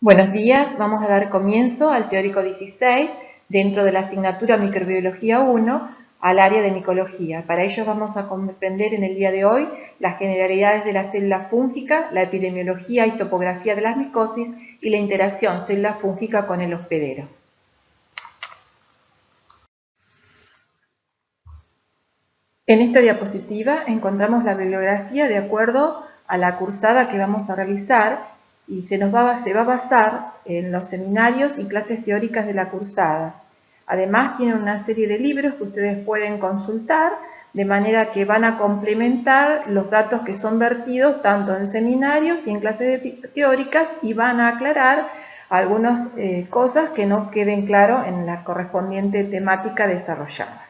Buenos días, vamos a dar comienzo al teórico 16 dentro de la asignatura Microbiología 1 al área de micología. Para ello vamos a comprender en el día de hoy las generalidades de la célula fúngica, la epidemiología y topografía de las micosis y la interacción célula fúngica con el hospedero. En esta diapositiva encontramos la bibliografía de acuerdo a la cursada que vamos a realizar y se, va a basar en los seminarios y clases teóricas de la cursada. Además tiene una serie de libros que ustedes pueden consultar, de manera que van a complementar los datos que son vertidos tanto en seminarios y en clases teóricas y van a aclarar algunas eh, cosas que no queden claro en la correspondiente temática desarrollada.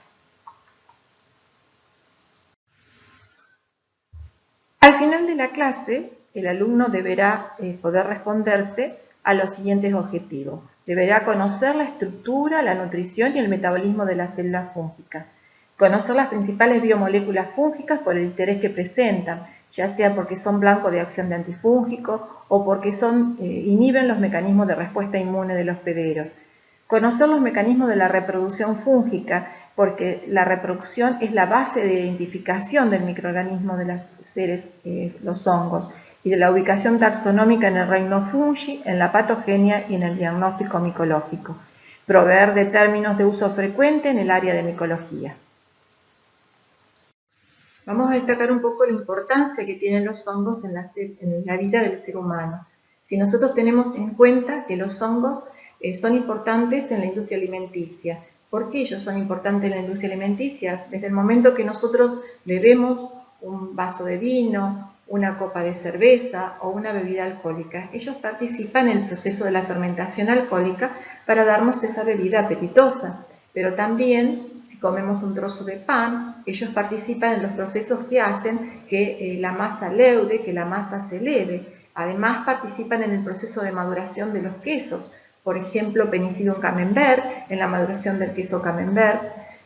Al final de la clase el alumno deberá eh, poder responderse a los siguientes objetivos. Deberá conocer la estructura, la nutrición y el metabolismo de las células fúngicas. Conocer las principales biomoléculas fúngicas por el interés que presentan, ya sea porque son blanco de acción de antifúngicos o porque son, eh, inhiben los mecanismos de respuesta inmune de los hospedero. Conocer los mecanismos de la reproducción fúngica, porque la reproducción es la base de identificación del microorganismo de los seres, eh, los hongos y de la ubicación taxonómica en el reino fungi, en la patogenia y en el diagnóstico micológico. Proveer de términos de uso frecuente en el área de micología. Vamos a destacar un poco la importancia que tienen los hongos en la, vida del ser humano. Si nosotros tenemos en cuenta que los hongos eh, son importantes en la industria alimenticia, ¿por qué ellos son importantes en la industria alimenticia? Desde el momento que nosotros bebemos un vaso de vino, una copa de cerveza o una bebida alcohólica. Ellos participan en el proceso de la fermentación alcohólica para darnos esa bebida apetitosa, pero también si comemos un trozo de pan, ellos participan en los procesos que hacen que eh, la masa leude, que la masa se eleve. Además participan en el proceso de maduración de los quesos, por ejemplo, Penicillium camembert, en la maduración del queso camembert,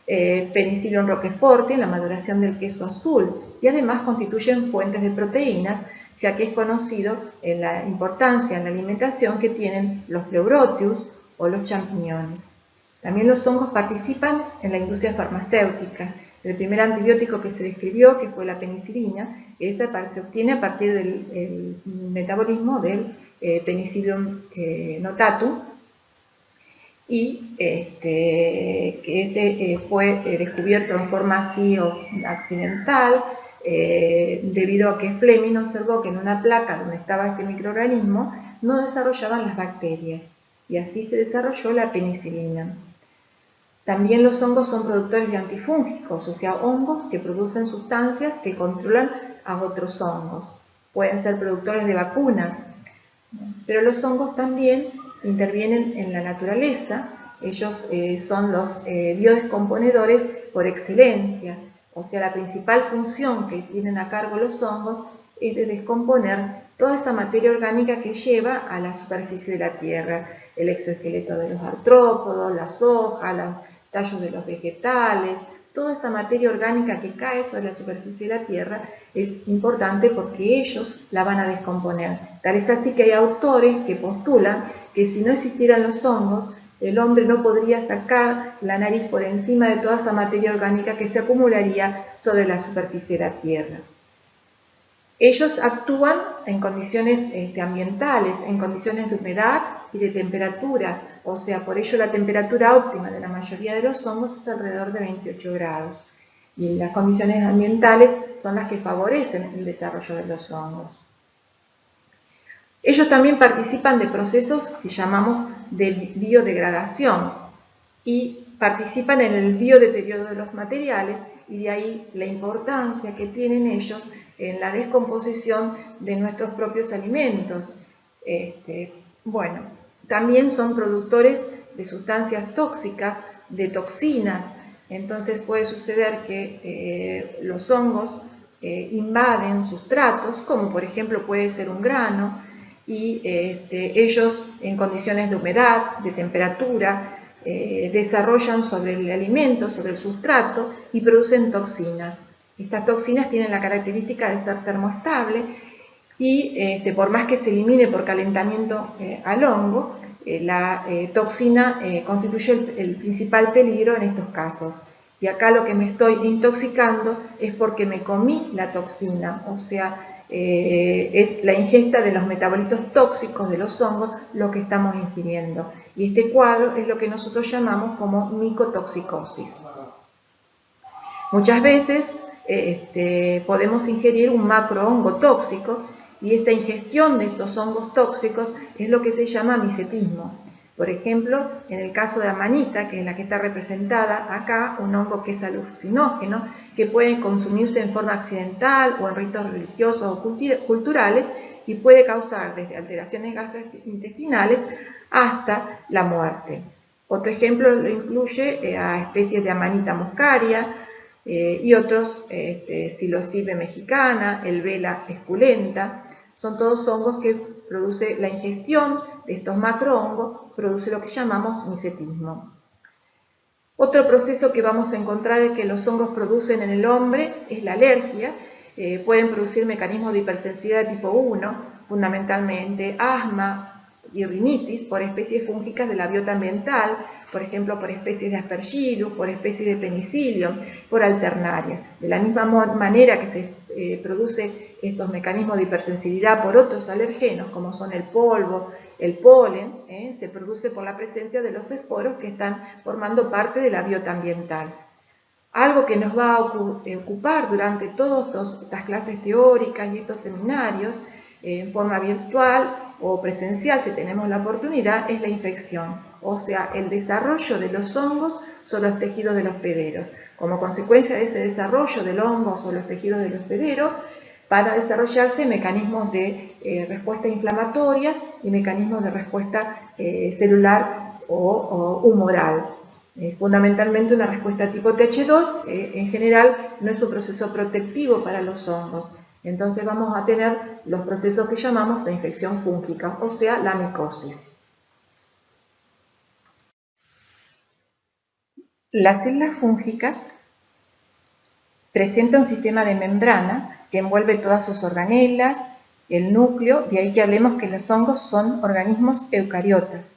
eh, Penicillium roquefort, en la maduración del queso azul, y además constituyen fuentes de proteínas, ya que es conocido en la importancia en la alimentación que tienen los pleurotius o los champiñones. También los hongos participan en la industria farmacéutica. El primer antibiótico que se describió, que fue la penicilina, esa se obtiene a partir del metabolismo del eh, Penicillium eh, notatum, y este, que este eh, fue descubierto en forma así accidental eh, debido a que Fleming observó que en una placa donde estaba este microorganismo no desarrollaban las bacterias y así se desarrolló la penicilina. También los hongos son productores de antifúngicos, o sea, hongos que producen sustancias que controlan a otros hongos. Pueden ser productores de vacunas, pero los hongos también intervienen en la naturaleza. Ellos eh, son los eh, biodescomponedores por excelencia. O sea, la principal función que tienen a cargo los hongos es de descomponer toda esa materia orgánica que lleva a la superficie de la Tierra, el exoesqueleto de los artrópodos, las hojas, los tallos de los vegetales, toda esa materia orgánica que cae sobre la superficie de la Tierra es importante porque ellos la van a descomponer. Tal es así que hay autores que postulan que si no existieran los hongos, el hombre no podría sacar la nariz por encima de toda esa materia orgánica que se acumularía sobre la superficie de la Tierra. Ellos actúan en condiciones este, ambientales, en condiciones de humedad y de temperatura, o sea, por ello la temperatura óptima de la mayoría de los hongos es alrededor de 28 grados. Y las condiciones ambientales son las que favorecen el desarrollo de los hongos. Ellos también participan de procesos que llamamos de biodegradación y participan en el biodeterioro de los materiales y de ahí la importancia que tienen ellos en la descomposición de nuestros propios alimentos. Este, bueno, también son productores de sustancias tóxicas, de toxinas, entonces puede suceder que eh, los hongos eh, invaden sustratos, como por ejemplo puede ser un grano, y este, ellos en condiciones de humedad, de temperatura, eh, desarrollan sobre el alimento, sobre el sustrato y producen toxinas. Estas toxinas tienen la característica de ser termoestable y este, por más que se elimine por calentamiento eh, al hongo, eh, la eh, toxina constituye el, principal peligro en estos casos. Y acá lo que me estoy intoxicando es porque me comí la toxina, o sea, es la ingesta de los metabolitos tóxicos de los hongos lo que estamos ingiriendo. Y este cuadro es lo que nosotros llamamos como micotoxicosis. Muchas veces este, podemos ingerir un macrohongo tóxico y esta ingestión de estos hongos tóxicos es lo que se llama misetismo. Por ejemplo, en el caso de amanita, que es la que está representada acá, un hongo que es alucinógeno, que puede consumirse en forma accidental o en ritos religiosos o culturales y puede causar desde alteraciones gastrointestinales hasta la muerte. Otro ejemplo lo incluye eh, a especies de amanita muscaria eh, y otros, este, psilocibe mexicana, el vela esculenta, son todos hongos que produce la ingestión de estos macrohongos, produce lo que llamamos misetismo. Otro proceso que vamos a encontrar que los hongos producen en el hombre es la alergia. Eh, pueden producir mecanismos de hipersensibilidad tipo 1, fundamentalmente asma y rinitis por especies fúngicas de la biota ambiental, por ejemplo, por especies de aspergillus, por especies de penicillium, por alternaria. De la misma manera que se eh, produce estos mecanismos de hipersensibilidad por otros alergenos, como son el polvo, el polen, eh, se produce por la presencia de los esporos que están formando parte de la biota ambiental. Algo que nos va a ocupar durante todas estas clases teóricas y estos seminarios, eh, en forma virtual o presencial, si tenemos la oportunidad, es la infección, o sea, el desarrollo de los hongos sobre los tejidos de los pederos. Como consecuencia de ese desarrollo del hongo o los tejidos del hospedero, para desarrollarse mecanismos de eh, respuesta inflamatoria y mecanismos de respuesta eh, celular o, humoral. Eh, fundamentalmente una respuesta tipo TH2, en general no es un proceso protectivo para los hongos. Entonces vamos a tener los procesos que llamamos de infección fúngica, o sea, la micosis. La célula fúngica presenta un sistema de membrana que envuelve todas sus organelas, el núcleo, de ahí que hablemos que los hongos son organismos eucariotas.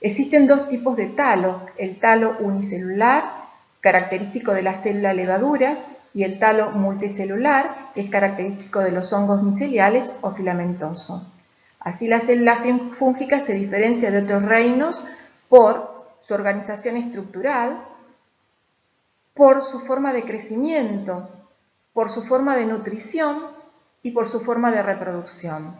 Existen dos tipos de talo, el talo unicelular, característico de la célula levaduras, y el talo multicelular, que es característico de los hongos miceliales o filamentoso. Así la célula fúngica se diferencia de otros reinos por su organización estructural, por su forma de crecimiento, por su forma de nutrición y por su forma de reproducción.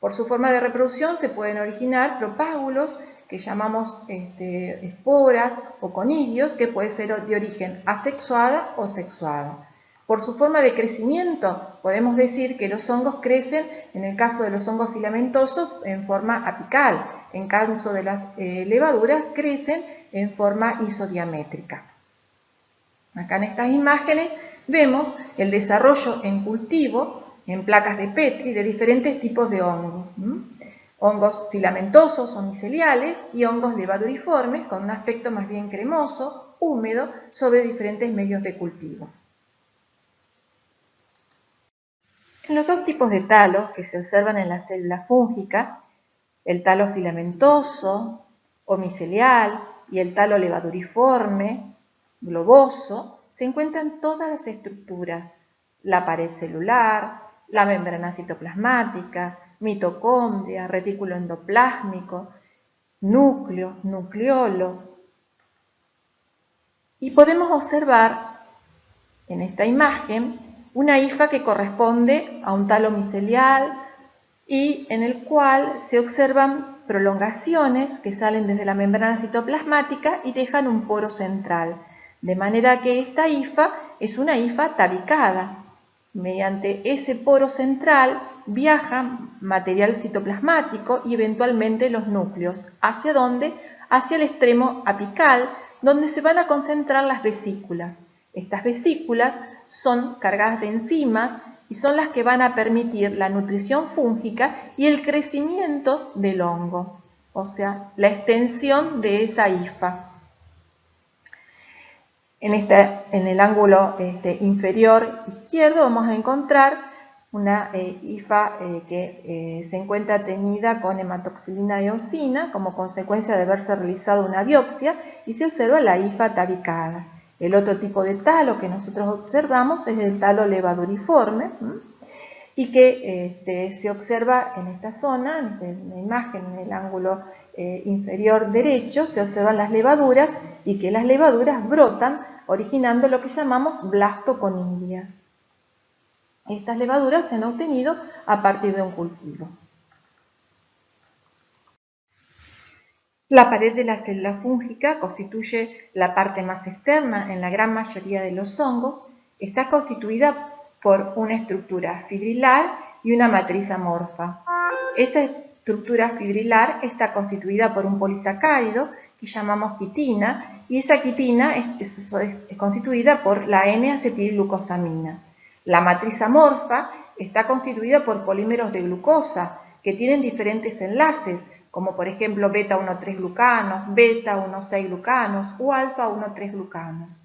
Por su forma de reproducción se pueden originar propágulos que llamamos este, esporas o conidios, que puede ser de origen asexuada o sexuada. Por su forma de crecimiento, podemos decir que los hongos crecen, en el caso de los hongos filamentosos, en forma apical. En caso de las eh, levaduras, crecen en forma isodiamétrica. Acá en estas imágenes vemos el desarrollo en cultivo, en placas de Petri, de diferentes tipos de hongos. Hongos filamentosos o miceliales y hongos levaduriformes con un aspecto más bien cremoso, húmedo, sobre diferentes medios de cultivo. En los dos tipos de talos que se observan en la célula fúngica, el talo filamentoso o micelial y el talo levaduriforme globoso, se encuentran todas las estructuras, la pared celular, la membrana citoplasmática, mitocondria, retículo endoplásmico, núcleo, nucleolo. Y podemos observar en esta imagen una hifa que corresponde a un talo micelial y en el cual se observan prolongaciones que salen desde la membrana citoplasmática y dejan un poro central. De manera que esta hifa es una hifa tabicada. Mediante ese poro central viaja material citoplasmático y eventualmente los núcleos. ¿Hacia dónde? Hacia el extremo apical, donde se van a concentrar las vesículas. Estas vesículas son cargadas de enzimas y son las que van a permitir la nutrición fúngica y el crecimiento del hongo, o sea, la extensión de esa hifa. En, este, en el ángulo este, inferior izquierdo vamos a encontrar una eh, IFA eh, que eh, se encuentra teñida con hematoxilina eosina como consecuencia de haberse realizado una biopsia y se observa la IFA tabicada. El otro tipo de talo que nosotros observamos es el talo levaduriforme y que este, se observa en esta zona, en la imagen, en el ángulo inferior derecho, se observan las levaduras y que las levaduras brotan originando lo que llamamos blastoconilias. Estas levaduras se han obtenido a partir de un cultivo. La pared de la célula fúngica constituye la parte más externa en la gran mayoría de los hongos. Está constituida por una estructura fibrilar y una matriz amorfa. Esa estructura fibrilar está constituida por un polisacárido que llamamos quitina y esa quitina es, constituida por la N-acetilglucosamina. La matriz amorfa está constituida por polímeros de glucosa que tienen diferentes enlaces, como por ejemplo beta-1,3 glucanos, beta-1,6 glucanos o alfa-1,3 glucanos.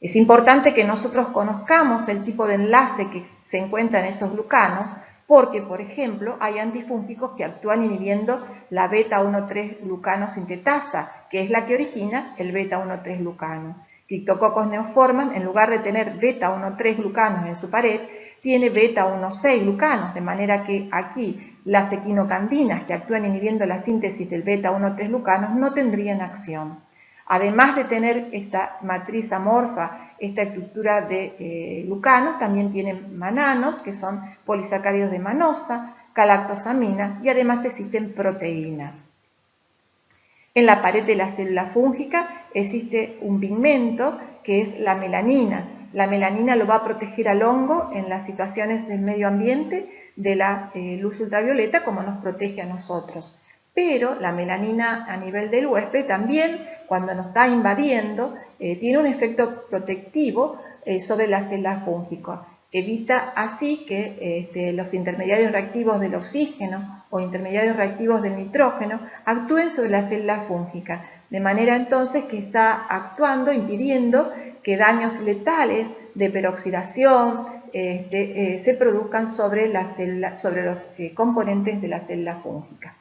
Es importante que nosotros conozcamos el tipo de enlace que se encuentra en esos glucanos porque, por ejemplo, hay antifúngicos que actúan inhibiendo la beta-1,3 glucano sintetasa, que es la que origina el beta-1,3 glucano. Cryptococcus neoforman, en lugar de tener beta-1,3 glucanos en su pared, tiene beta-1,6 glucanos, de manera que aquí las equinocandinas que actúan inhibiendo la síntesis del beta-1,3 glucanos no tendrían acción. Además de tener esta matriz amorfa, esta estructura de eh, glucanos, también tienen mananos, que son polisacáridos de manosa, galactosamina y además existen proteínas. En la pared de la célula fúngica existe un pigmento que es la melanina. La melanina lo va a proteger al hongo en las situaciones del medio ambiente de la eh, luz ultravioleta como nos protege a nosotros. Pero la melanina a nivel del huésped también, cuando nos está invadiendo, eh, tiene un efecto protectivo eh, sobre la célula fúngica. Evita así que este, los intermediarios reactivos del oxígeno o intermediarios reactivos del nitrógeno actúen sobre la célula fúngica, de manera entonces que está actuando, impidiendo que daños letales de peroxidación eh, se produzcan sobre, sobre los componentes de la célula fúngica.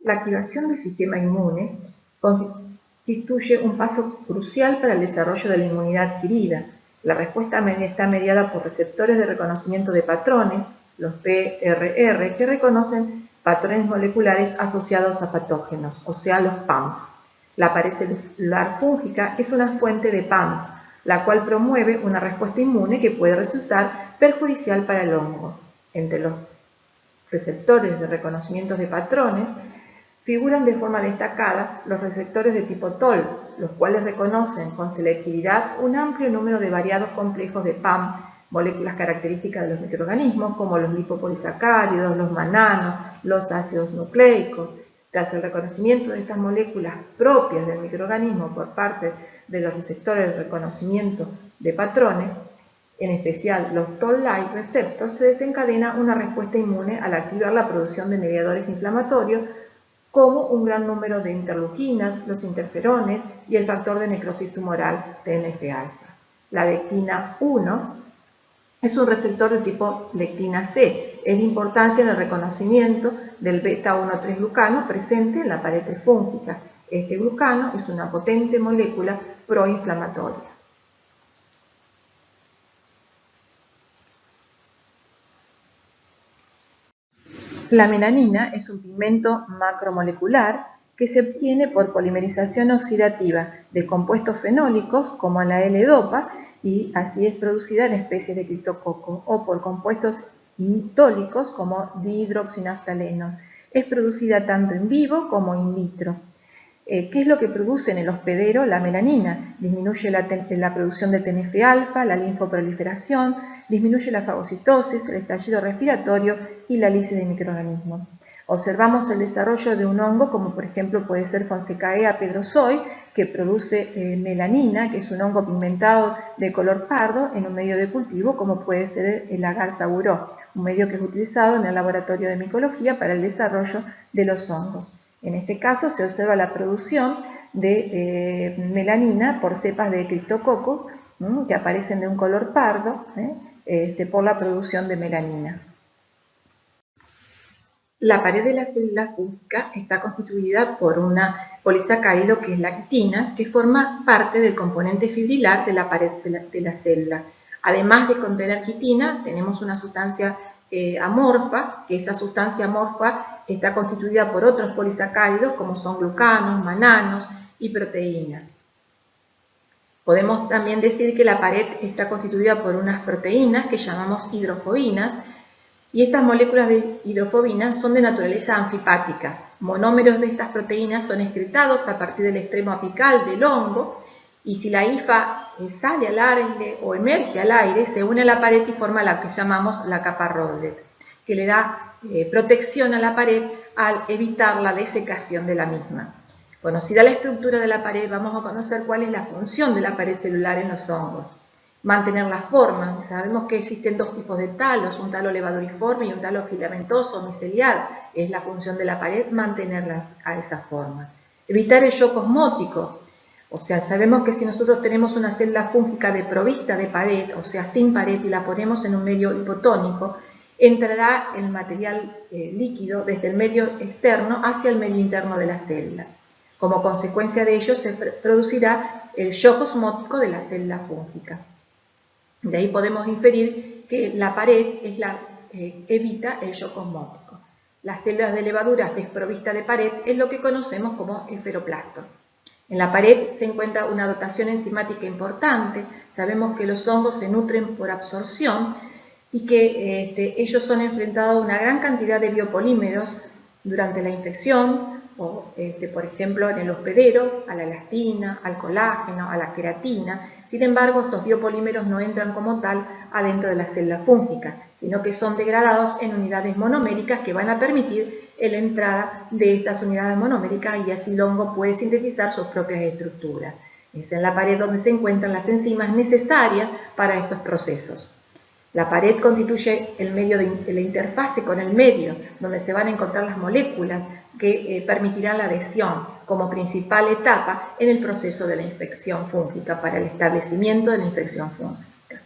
La activación del sistema inmune constituye un paso crucial para el desarrollo de la inmunidad adquirida. La respuesta está mediada por receptores de reconocimiento de patrones, los PRR, que reconocen patrones moleculares asociados a patógenos, o sea, los PAMS. La pared celular fúngica es una fuente de PAMS, la cual promueve una respuesta inmune que puede resultar perjudicial para el hongo. Entre los receptores de reconocimiento de patrones figuran de forma destacada los receptores de tipo TOL, los cuales reconocen con selectividad un amplio número de variados complejos de PAM, moléculas características de los microorganismos como los lipopolisacáridos, los mananos, los ácidos nucleicos. Tras el reconocimiento de estas moléculas propias del microorganismo por parte de los receptores de reconocimiento de patrones, en especial los Toll-like receptors, se desencadena una respuesta inmune al activar la producción de mediadores inflamatorios como un gran número de interleuquinas, los interferones y el factor de necrosis tumoral TNF-alfa. La lectina 1 es un receptor de tipo lectina C. Es de importancia en el reconocimiento del beta-1,3 glucano presente en la pared fúngica. Este glucano es una potente molécula proinflamatoria. La melanina es un pigmento macromolecular que se obtiene por polimerización oxidativa de compuestos fenólicos como la L-dopa y así es producida en especies de criptococo o por compuestos itólicos como dihidroxinaftalenos. Es producida tanto en vivo como in vitro. Eh, ¿Qué es lo que produce en el hospedero? La melanina. Disminuye la, la producción de TNF-alfa, la linfoproliferación, disminuye la fagocitosis, el estallido respiratorio y la lisis de microorganismos. Observamos el desarrollo de un hongo, como por ejemplo puede ser Fonsecaea pedrosoy, que produce eh, melanina, que es un hongo pigmentado de color pardo en un medio de cultivo, como puede ser el agar saburó, un medio que es utilizado en el laboratorio de micología para el desarrollo de los hongos. En este caso se observa la producción de eh, melanina por cepas de criptococo que aparecen de un color pardo ¿eh? Este, por la producción de melanina. La pared de la célula fúngica está constituida por una polisacárido que es la actina, que forma parte del componente fibrilar de la pared de la célula. Además de contener quitina, tenemos una sustancia eh, amorfa, que esa sustancia amorfa está constituida por otros polisacáridos como son glucanos, mananos y proteínas. Podemos también decir que la pared está constituida por unas proteínas que llamamos hidrofobinas, y estas moléculas de hidrofobina son de naturaleza anfipática. Monómeros de estas proteínas son excretados a partir del extremo apical del hongo y si la hifa sale al aire o emerge al aire, se une a la pared y forma la que llamamos la capa Rowlet, que le da eh, protección a la pared al evitar la desecación de la misma. Conocida la estructura de la pared, vamos a conocer cuál es la función de la pared celular en los hongos mantener la forma. Sabemos que existen dos tipos de talos, un talo levaduriforme y un talo filamentoso micelial. Es la función de la pared mantenerla a esa forma. Evitar el shock osmótico. O sea, sabemos que si nosotros tenemos una célula fúngica de provista de pared, o sea, sin pared, y la ponemos en un medio hipotónico, entrará el material eh, líquido desde el medio externo hacia el medio interno de la célula. Como consecuencia de ello se producirá el shock osmótico de la célula fúngica. De ahí podemos inferir que la pared es la, eh, evita el shock osmótico. Las células de levaduras desprovistas de pared es lo que conocemos como esferoplasto. En la pared se encuentra una dotación enzimática importante. Sabemos que los hongos se nutren por absorción y que este, ellos son enfrentados a una gran cantidad de biopolímeros durante la infección, este, por ejemplo, en el hospedero, a la elastina, al colágeno, a la queratina. Sin embargo, estos biopolímeros no entran como tal adentro de la célula fúngica, sino que son degradados en unidades monoméricas que van a permitir la entrada de estas unidades monoméricas y así el hongo puede sintetizar sus propias estructuras. Es en la pared donde se encuentran las enzimas necesarias para estos procesos. La pared constituye el medio la interfase con el medio, donde se van a encontrar las moléculas que eh, permitirán la adhesión como principal etapa en el proceso de la infección fúngica para el establecimiento de la infección fúngica.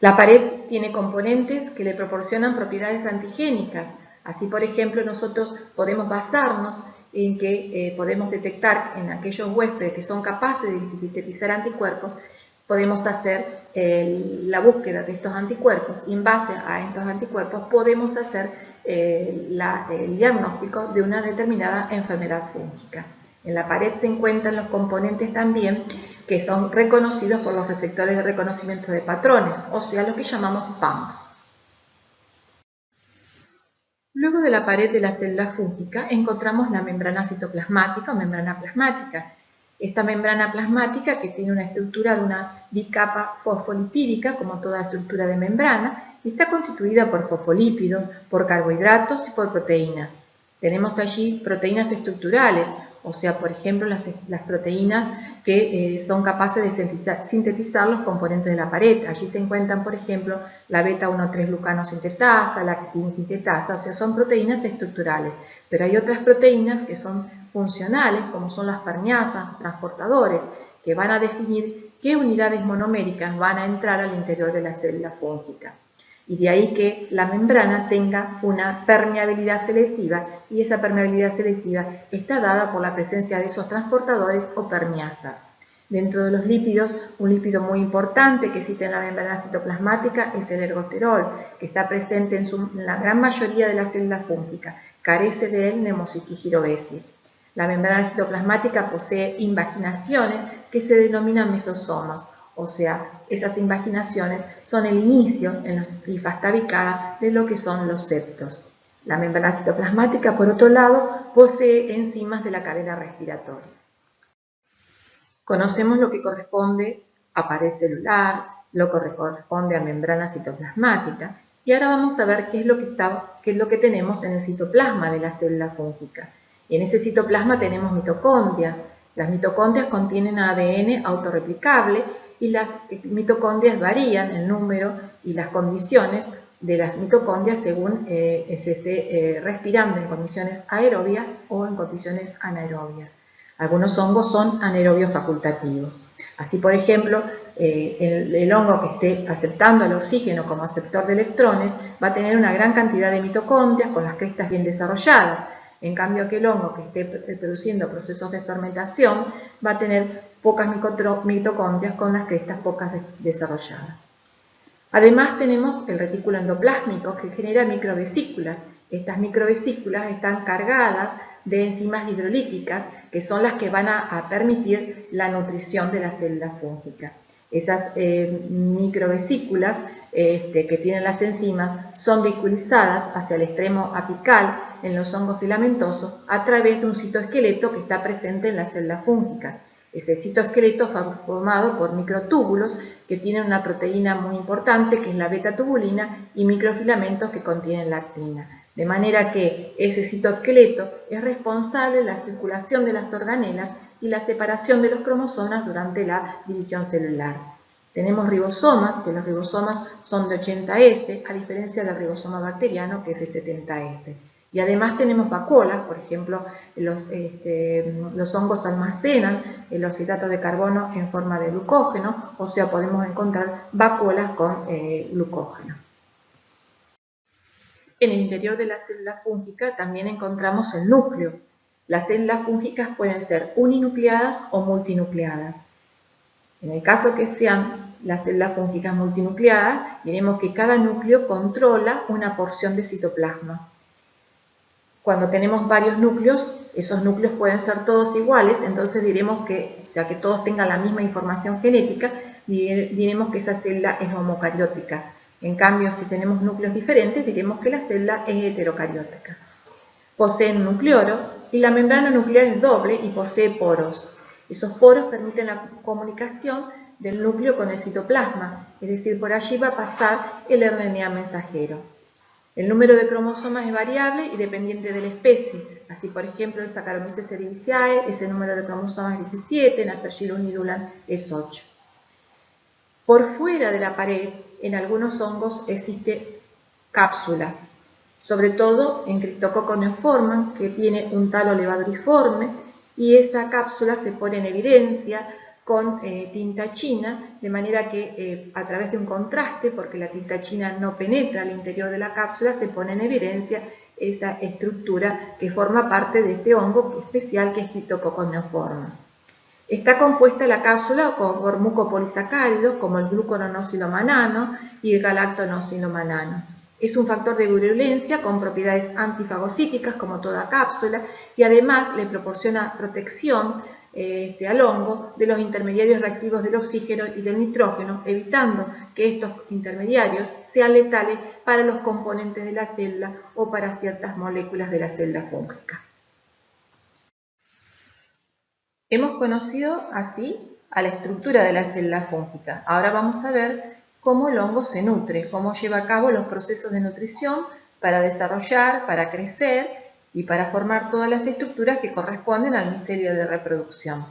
La pared tiene componentes que le proporcionan propiedades antigénicas. Así, por ejemplo, nosotros podemos basarnos en que eh, podemos detectar en aquellos huéspedes que son capaces de sintetizar anticuerpos podemos hacer la búsqueda de estos anticuerpos y en base a estos anticuerpos podemos hacer eh, el diagnóstico de una determinada enfermedad fúngica. En la pared se encuentran los componentes también que son reconocidos por los receptores de reconocimiento de patrones, o sea, lo que llamamos PAMs. Luego de la pared de la célula fúngica encontramos la membrana citoplasmática o membrana plasmática, esta membrana plasmática, que tiene una estructura de una bicapa fosfolipídica, como toda estructura de membrana, está constituida por fosfolípidos, por carbohidratos y por proteínas. Tenemos allí proteínas estructurales, o sea, por ejemplo, las, proteínas que eh, son capaces de sintetizar los componentes de la pared. Allí se encuentran, por ejemplo, la beta-1,3 sintetasa, la actin sintetasa, o sea, son proteínas estructurales. Pero hay otras proteínas que son funcionales, como son las permeasas, transportadores, que van a definir qué unidades monoméricas van a entrar al interior de la célula fúngica. Y de ahí que la membrana tenga una permeabilidad selectiva y esa permeabilidad selectiva está dada por la presencia de esos transportadores o permeasas. Dentro de los lípidos, un lípido muy importante que existe en la membrana citoplasmática es el ergosterol, que está presente en, la gran mayoría de las células fúngicas. Carece de él Nemocitigirobesia. La membrana citoplasmática posee invaginaciones que se denominan mesosomas, o sea, esas invaginaciones son el inicio en los tabicada de lo que son los septos. La membrana citoplasmática, por otro lado, posee enzimas de la cadena respiratoria. Conocemos lo que corresponde a pared celular, lo que corresponde a membrana citoplasmática, y ahora vamos a ver qué es lo que, qué es lo que tenemos en el citoplasma de la célula fúngica. En ese citoplasma tenemos mitocondrias. Las mitocondrias contienen ADN autorreplicable y las mitocondrias varían el número y las condiciones de las mitocondrias según eh, se esté eh, respirando en condiciones aerobias o en condiciones anaerobias. Algunos hongos son anaerobios facultativos. Así, por ejemplo, eh, el, hongo que esté aceptando el oxígeno como aceptor de electrones va a tener una gran cantidad de mitocondrias con las crestas bien desarrolladas. En cambio, aquel hongo que esté produciendo procesos de fermentación va a tener pocas mitocondrias con las crestas pocas desarrolladas. Además tenemos el retículo endoplásmico que genera microvesículas. Estas microvesículas están cargadas de enzimas hidrolíticas que son las que van a, permitir la nutrición de la célula fúngica. Esas eh, microvesículas este, que tienen las enzimas son vehiculizadas hacia el extremo apical en los hongos filamentosos a través de un citoesqueleto que está presente en la célula fúngica. Ese citoesqueleto formado por microtúbulos que tienen una proteína muy importante que es la beta-tubulina y microfilamentos que contienen lactina. De manera que ese citoesqueleto es responsable de la circulación de las organelas y la separación de los cromosomas durante la división celular. Tenemos ribosomas, que los ribosomas son de 80S, a diferencia del ribosoma bacteriano, que es de 70S. Y además tenemos vacuolas, por ejemplo, los, este, los hongos almacenan los hidratos de carbono en forma de glucógeno, o sea, podemos encontrar vacuolas con eh, glucógeno. En el interior de la célula fúngica también encontramos el núcleo. Las células fúngicas pueden ser uninucleadas o multinucleadas. En el caso que sean las células fúngicas multinucleadas, diremos que cada núcleo controla una porción de citoplasma. Cuando tenemos varios núcleos, esos núcleos pueden ser todos iguales, entonces diremos que, o sea, que todos tengan la misma información genética, diremos que esa célula es homocariótica. En cambio, si tenemos núcleos diferentes, diremos que la célula es heterocariótica. Posee un nucleoro y la membrana nuclear es doble y posee poros. Esos poros permiten la comunicación del núcleo con el citoplasma, es decir, por allí va a pasar el RNA mensajero. El número de cromosomas es variable y dependiente de la especie. Así, por ejemplo, en Saccharomyces cerevisiae ese número de cromosomas es 17, en Aspergillus nidulan es 8. Por fuera de la pared en algunos hongos existe cápsula, sobre todo en Cryptococcus neoformans, que tiene un talo levaduriforme, y esa cápsula se pone en evidencia con eh, tinta china, de manera que eh, a través de un contraste, porque la tinta china no penetra al interior de la cápsula, se pone en evidencia esa estructura que forma parte de este hongo especial que es Cryptococcus neoformans. Está compuesta la cápsula por mucopolisacáridos como el gluconosilomannano y el galactonosilomanano. Es un factor de virulencia con propiedades antifagocíticas como toda cápsula y además le proporciona protección este, al hongo de los intermediarios reactivos del oxígeno y del nitrógeno, evitando que estos intermediarios sean letales para los componentes de la célula o para ciertas moléculas de la célula fúngica. Hemos conocido así a la estructura de la célula fúngica. Ahora vamos a ver cómo el hongo se nutre, cómo lleva a cabo los procesos de nutrición para desarrollar, para crecer y para formar todas las estructuras que corresponden al micelio de reproducción.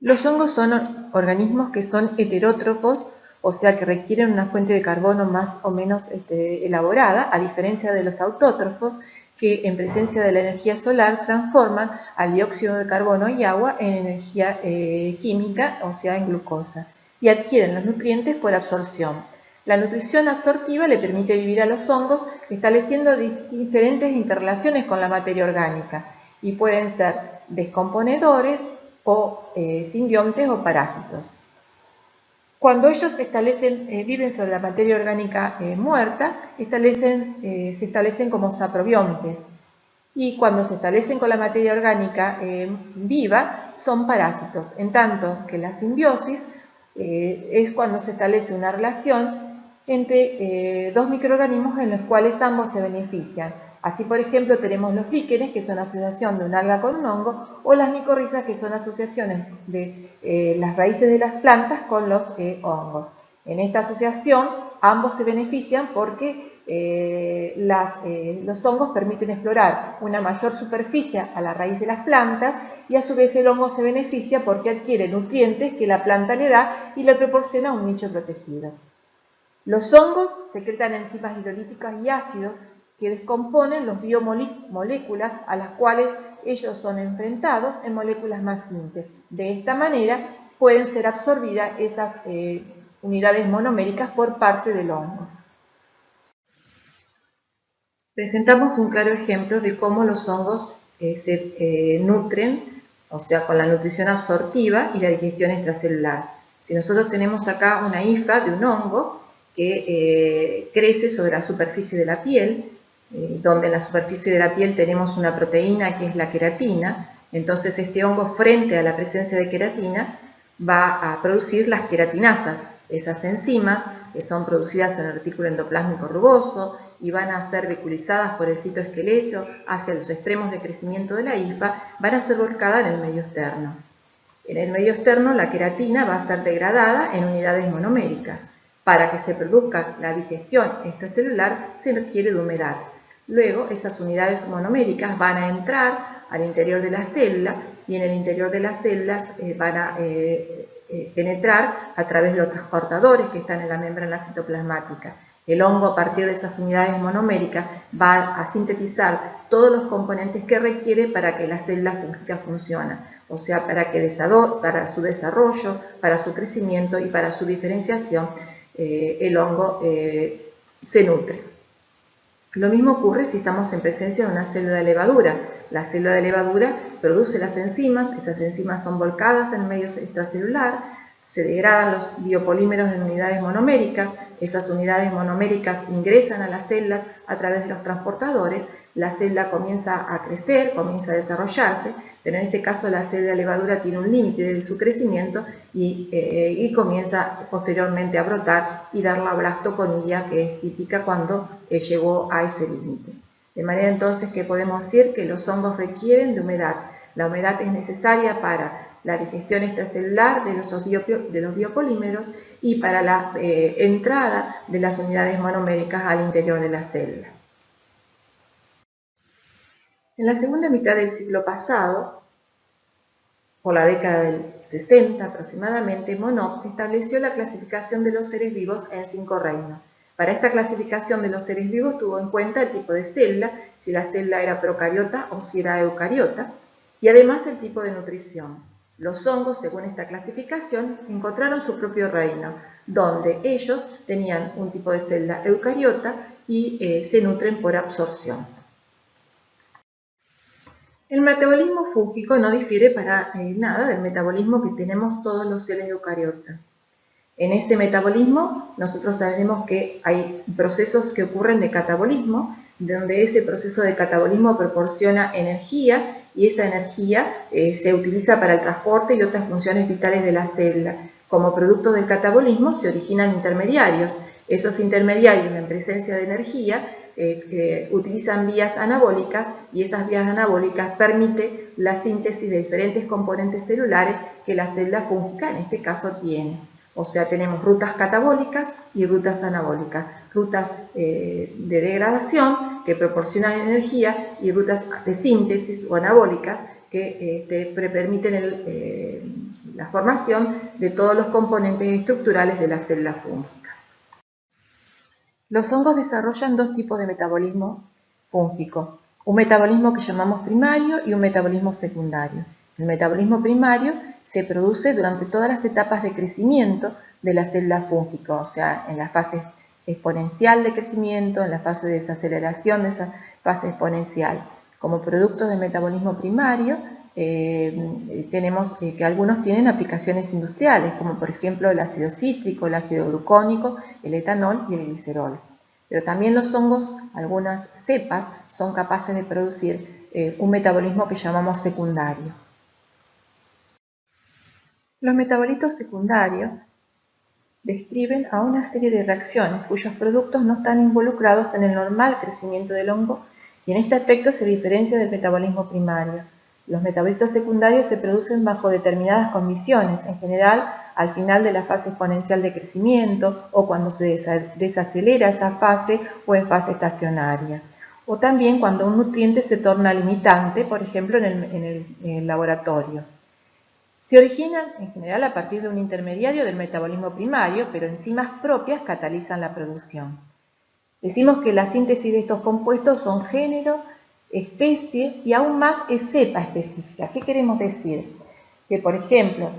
Los hongos son organismos que son heterótrofos, o sea que requieren una fuente de carbono más o menos este, elaborada, a diferencia de los autótrofos, que en presencia de la energía solar transforman al dióxido de carbono y agua en energía eh, química, o sea, en glucosa, y adquieren los nutrientes por absorción. La nutrición absortiva le permite vivir a los hongos estableciendo diferentes interrelaciones con la materia orgánica y pueden ser descomponedores o eh, simbiontes o parásitos. Cuando ellos establecen, eh, viven sobre la materia orgánica eh, muerta, eh, se establecen como saprobiontes. Y cuando se establecen con la materia orgánica viva, son parásitos. En tanto que la simbiosis es cuando se establece una relación entre dos microorganismos en los cuales ambos se benefician. Así, por ejemplo, tenemos los líquenes, que son asociación de un alga con un hongo, o las micorrizas, que son asociaciones de eh, las raíces de las plantas con los eh, hongos. En esta asociación, ambos se benefician porque eh, los hongos permiten explorar una mayor superficie a la raíz de las plantas y a su vez el hongo se beneficia porque adquiere nutrientes que la planta le da y le proporciona un nicho protegido. Los hongos secretan enzimas hidrolíticas y ácidos que descomponen los biomoléculas a las cuales ellos son enfrentados en moléculas más simples. De esta manera pueden ser absorbidas esas eh, unidades monoméricas por parte del hongo. Presentamos un claro ejemplo de cómo los hongos eh, se eh, nutren, o sea, con la nutrición absortiva y la digestión extracelular. Si nosotros tenemos acá una hifa de un hongo que crece sobre la superficie de la piel, eh, donde en la superficie de la piel tenemos una proteína que es la queratina, entonces este hongo frente a la presencia de queratina va a producir las queratinasas, esas enzimas que son producidas en el retículo endoplásmico rugoso y van a ser vehiculizadas por el citoesqueleto hacia los extremos de crecimiento de la hifa, van a ser volcadas en el medio externo. En el medio externo la queratina va a ser degradada en unidades monoméricas. Para que se produzca la digestión extracelular se requiere de humedad. Luego, esas unidades monoméricas van a entrar al interior de la célula y en el interior de las células eh, van a eh, eh, penetrar a través de los transportadores que están en la membrana citoplasmática. El hongo, a partir de esas unidades monoméricas, va a sintetizar todos los componentes que requiere para que la célula fúngica funcione, o sea, para, que para su desarrollo, para su crecimiento y para su diferenciación, el hongo se nutre. Lo mismo ocurre si estamos en presencia de una célula de levadura. La célula de levadura produce las enzimas, esas enzimas son volcadas en el medio extracelular, se degradan los biopolímeros en unidades monoméricas, esas unidades monoméricas ingresan a las células a través de los transportadores, la célula comienza a crecer, comienza a desarrollarse, pero en este caso la célula de levadura tiene un límite de su crecimiento y, eh, comienza posteriormente a brotar y dar la blastoconía que es típica cuando eh, llegó a ese límite. De manera entonces que podemos decir que los hongos requieren de humedad. La humedad es necesaria para la digestión extracelular de los, biopolímeros y para la eh, entrada de las unidades monoméricas al interior de la célula. En la segunda mitad del siglo pasado, por la década del 60 aproximadamente, Monod estableció la clasificación de los seres vivos en cinco reinos. Para esta clasificación de los seres vivos tuvo en cuenta el tipo de célula, si la célula era procariota o si era eucariota, y además el tipo de nutrición. Los hongos, según esta clasificación, encontraron su propio reino, donde ellos tenían un tipo de célula eucariota y eh, se nutren por absorción. El metabolismo fúngico no difiere para eh, nada del metabolismo que tenemos todos los seres eucariotas. En este metabolismo nosotros sabemos que hay procesos que ocurren de catabolismo, donde ese proceso de catabolismo proporciona energía y esa energía eh, se utiliza para el transporte y otras funciones vitales de la célula. Como producto del catabolismo se originan intermediarios. Esos intermediarios en presencia de energía eh, utilizan vías anabólicas y esas vías anabólicas permiten la síntesis de diferentes componentes celulares que la célula fúngica en este caso tiene. O sea, tenemos rutas catabólicas y rutas anabólicas, rutas eh, de degradación que proporcionan energía y rutas de síntesis o anabólicas que este, permiten eh, la formación de todos los componentes estructurales de la célula fúngica. Los hongos desarrollan dos tipos de metabolismo fúngico, un metabolismo que llamamos primario y un metabolismo secundario. El metabolismo primario se produce durante todas las etapas de crecimiento de la célula fúngica, o sea, en la fase exponencial de crecimiento, en la fase de desaceleración de esa fase exponencial. Como producto del metabolismo primario, eh, tenemos eh, que algunos tienen aplicaciones industriales, como por ejemplo el ácido cítrico, el ácido glucónico, el etanol y el glicerol. Pero también los hongos, algunas cepas, son capaces de producir eh, un metabolismo que llamamos secundario. Los metabolitos secundarios describen a una serie de reacciones cuyos productos no están involucrados en el normal crecimiento del hongo y en este aspecto se diferencia del metabolismo primario. Los metabolitos secundarios se producen bajo determinadas condiciones, en general al final de la fase exponencial de crecimiento o cuando se desacelera esa fase o en fase estacionaria. O también cuando un nutriente se torna limitante, por ejemplo en el, laboratorio. Se originan en general a partir de un intermediario del metabolismo primario, pero enzimas propias catalizan la producción. Decimos que la síntesis de estos compuestos son género, especie y aún más es cepa específica. ¿Qué queremos decir? Que, por ejemplo,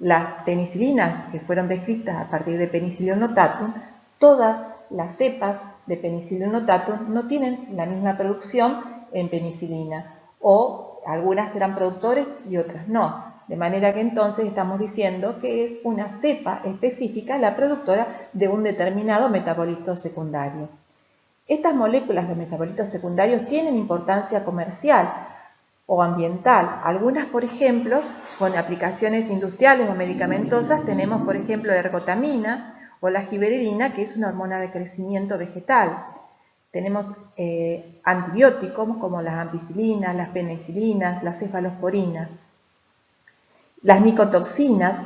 las penicilinas que fueron descritas a partir de Penicillium notatum, todas las cepas de Penicillium notatum no tienen la misma producción en penicilina o algunas serán productores y otras no. De manera que entonces estamos diciendo que es una cepa específica la productora de un determinado metabolito secundario. Estas moléculas de metabolitos secundarios tienen importancia comercial o ambiental. Algunas, por ejemplo, con aplicaciones industriales o medicamentosas, tenemos, por ejemplo, la ergotamina o la giberelina, que es una hormona de crecimiento vegetal. Tenemos eh, antibióticos como las ampicilinas, las penicilinas, las cefalosporinas. Las micotoxinas,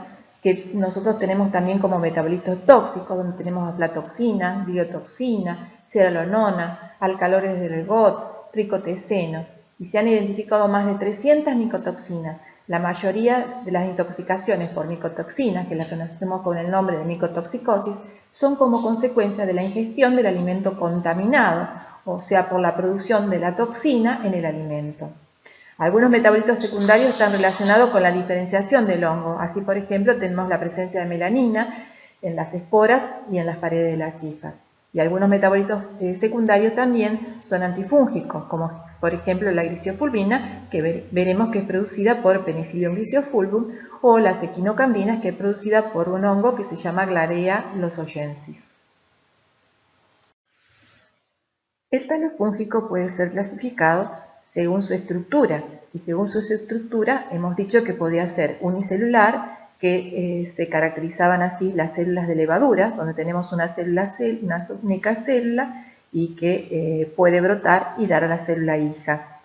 que nosotros tenemos también como metabolitos tóxicos, donde tenemos aflatoxina, diotoxina, ceralonona, alcaloides del ergot, tricoteseno, y se han identificado más de 300 micotoxinas. La mayoría de las intoxicaciones por micotoxinas, que las conocemos con el nombre de micotoxicosis, son como consecuencia de la ingestión del alimento contaminado, o sea, por la producción de la toxina en el alimento. Algunos metabolitos secundarios están relacionados con la diferenciación del hongo. Así, por ejemplo, tenemos la presencia de melanina en las esporas y en las paredes de las hifas. Y algunos metabolitos eh, secundarios también son antifúngicos, como por ejemplo la gliciofulvina, que veremos que es producida por Penicillium gliciofulvum, o las equinocandinas, que es producida por un hongo que se llama Glarea losoyensis. El talo fúngico puede ser clasificado según su estructura, y según su estructura hemos dicho que podía ser unicelular, que eh, se caracterizaban así las células de levadura, donde tenemos una célula, una única célula y que eh, puede brotar y dar a la célula hija.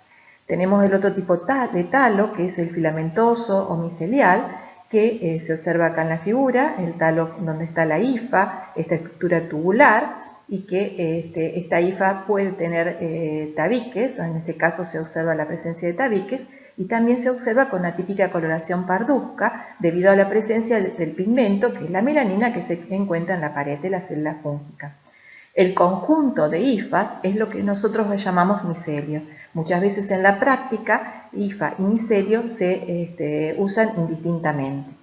Tenemos el otro tipo de talo, que es el filamentoso o micelial, que eh, se observa acá en la figura, el talo donde está la hifa, esta estructura tubular, y que este, esta hifa puede tener tabiques, en este caso se observa la presencia de tabiques, y también se observa con la típica coloración parduzca debido a la presencia del pigmento, que es la melanina que se encuentra en la pared de la célula fúngica. El conjunto de hifas es lo que nosotros llamamos micelio. Muchas veces en la práctica, hifa y micelio se este, usan indistintamente.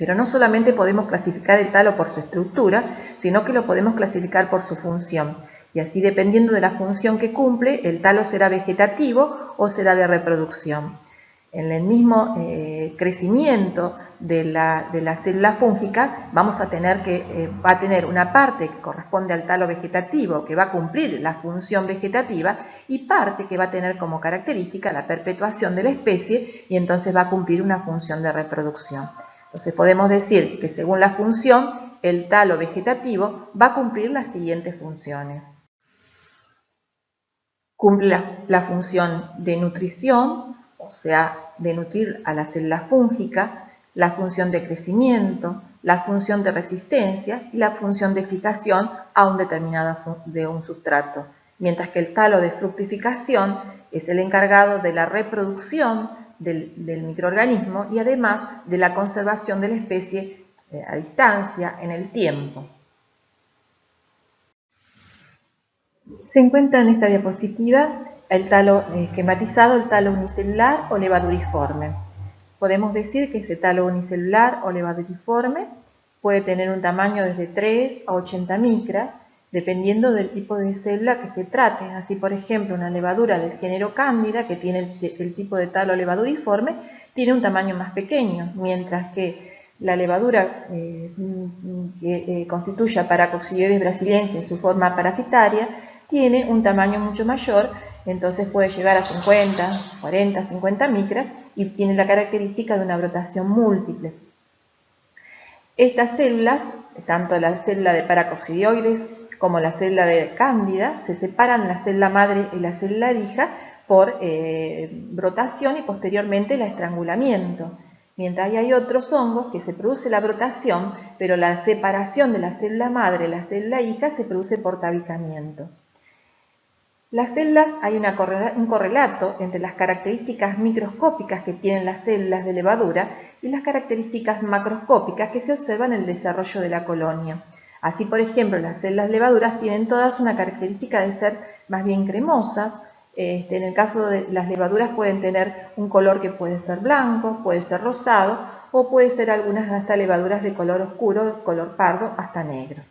Pero no solamente podemos clasificar el talo por su estructura, sino que lo podemos clasificar por su función. Y así dependiendo de la función que cumple, el talo será vegetativo o será de reproducción. En el mismo eh, crecimiento de la, célula fúngica vamos a tener que eh, va a tener una parte que corresponde al talo vegetativo que va a cumplir la función vegetativa y parte que va a tener como característica la perpetuación de la especie y entonces va a cumplir una función de reproducción. Entonces podemos decir que según la función el talo vegetativo va a cumplir las siguientes funciones. Cumple la, función de nutrición, o sea, de nutrir a la célula fúngica, la función de crecimiento, la función de resistencia y la función de fijación a un determinado de un sustrato, mientras que el talo de fructificación es el encargado de la reproducción del, microorganismo y además de la conservación de la especie eh, a distancia en el tiempo. Se encuentra en esta diapositiva el talo eh, esquematizado, el talo unicelular o levaduriforme. Podemos decir que ese talo unicelular o levaduriforme puede tener un tamaño desde 3 a 80 micras, dependiendo del tipo de célula que se trate. Así, por ejemplo, una levadura del género Cándida, que tiene el, tipo de talo levaduriforme, tiene un tamaño más pequeño, mientras que la levadura eh, que eh, constituye a Paracoxilioides brasiliense en su forma parasitaria tiene un tamaño mucho mayor, entonces puede llegar a 50, 40, 50 micras y tiene la característica de una brotación múltiple. Estas células, tanto la célula de paracoccidioides como la célula de cándida, se separan la célula madre y la célula hija por eh, brotación y posteriormente el estrangulamiento. Mientras hay otros hongos que se produce la brotación, pero la separación de la célula madre y la célula hija se produce por tabicamiento. Las células hay un correlato entre las características microscópicas que tienen las células de levadura y las características macroscópicas que se observan en el desarrollo de la colonia. Así, por ejemplo, las células levaduras tienen todas una característica de ser más bien cremosas. Este, en el caso de las levaduras pueden tener un color que puede ser blanco, puede ser rosado o puede ser algunas hasta levaduras de color oscuro, color pardo hasta negro.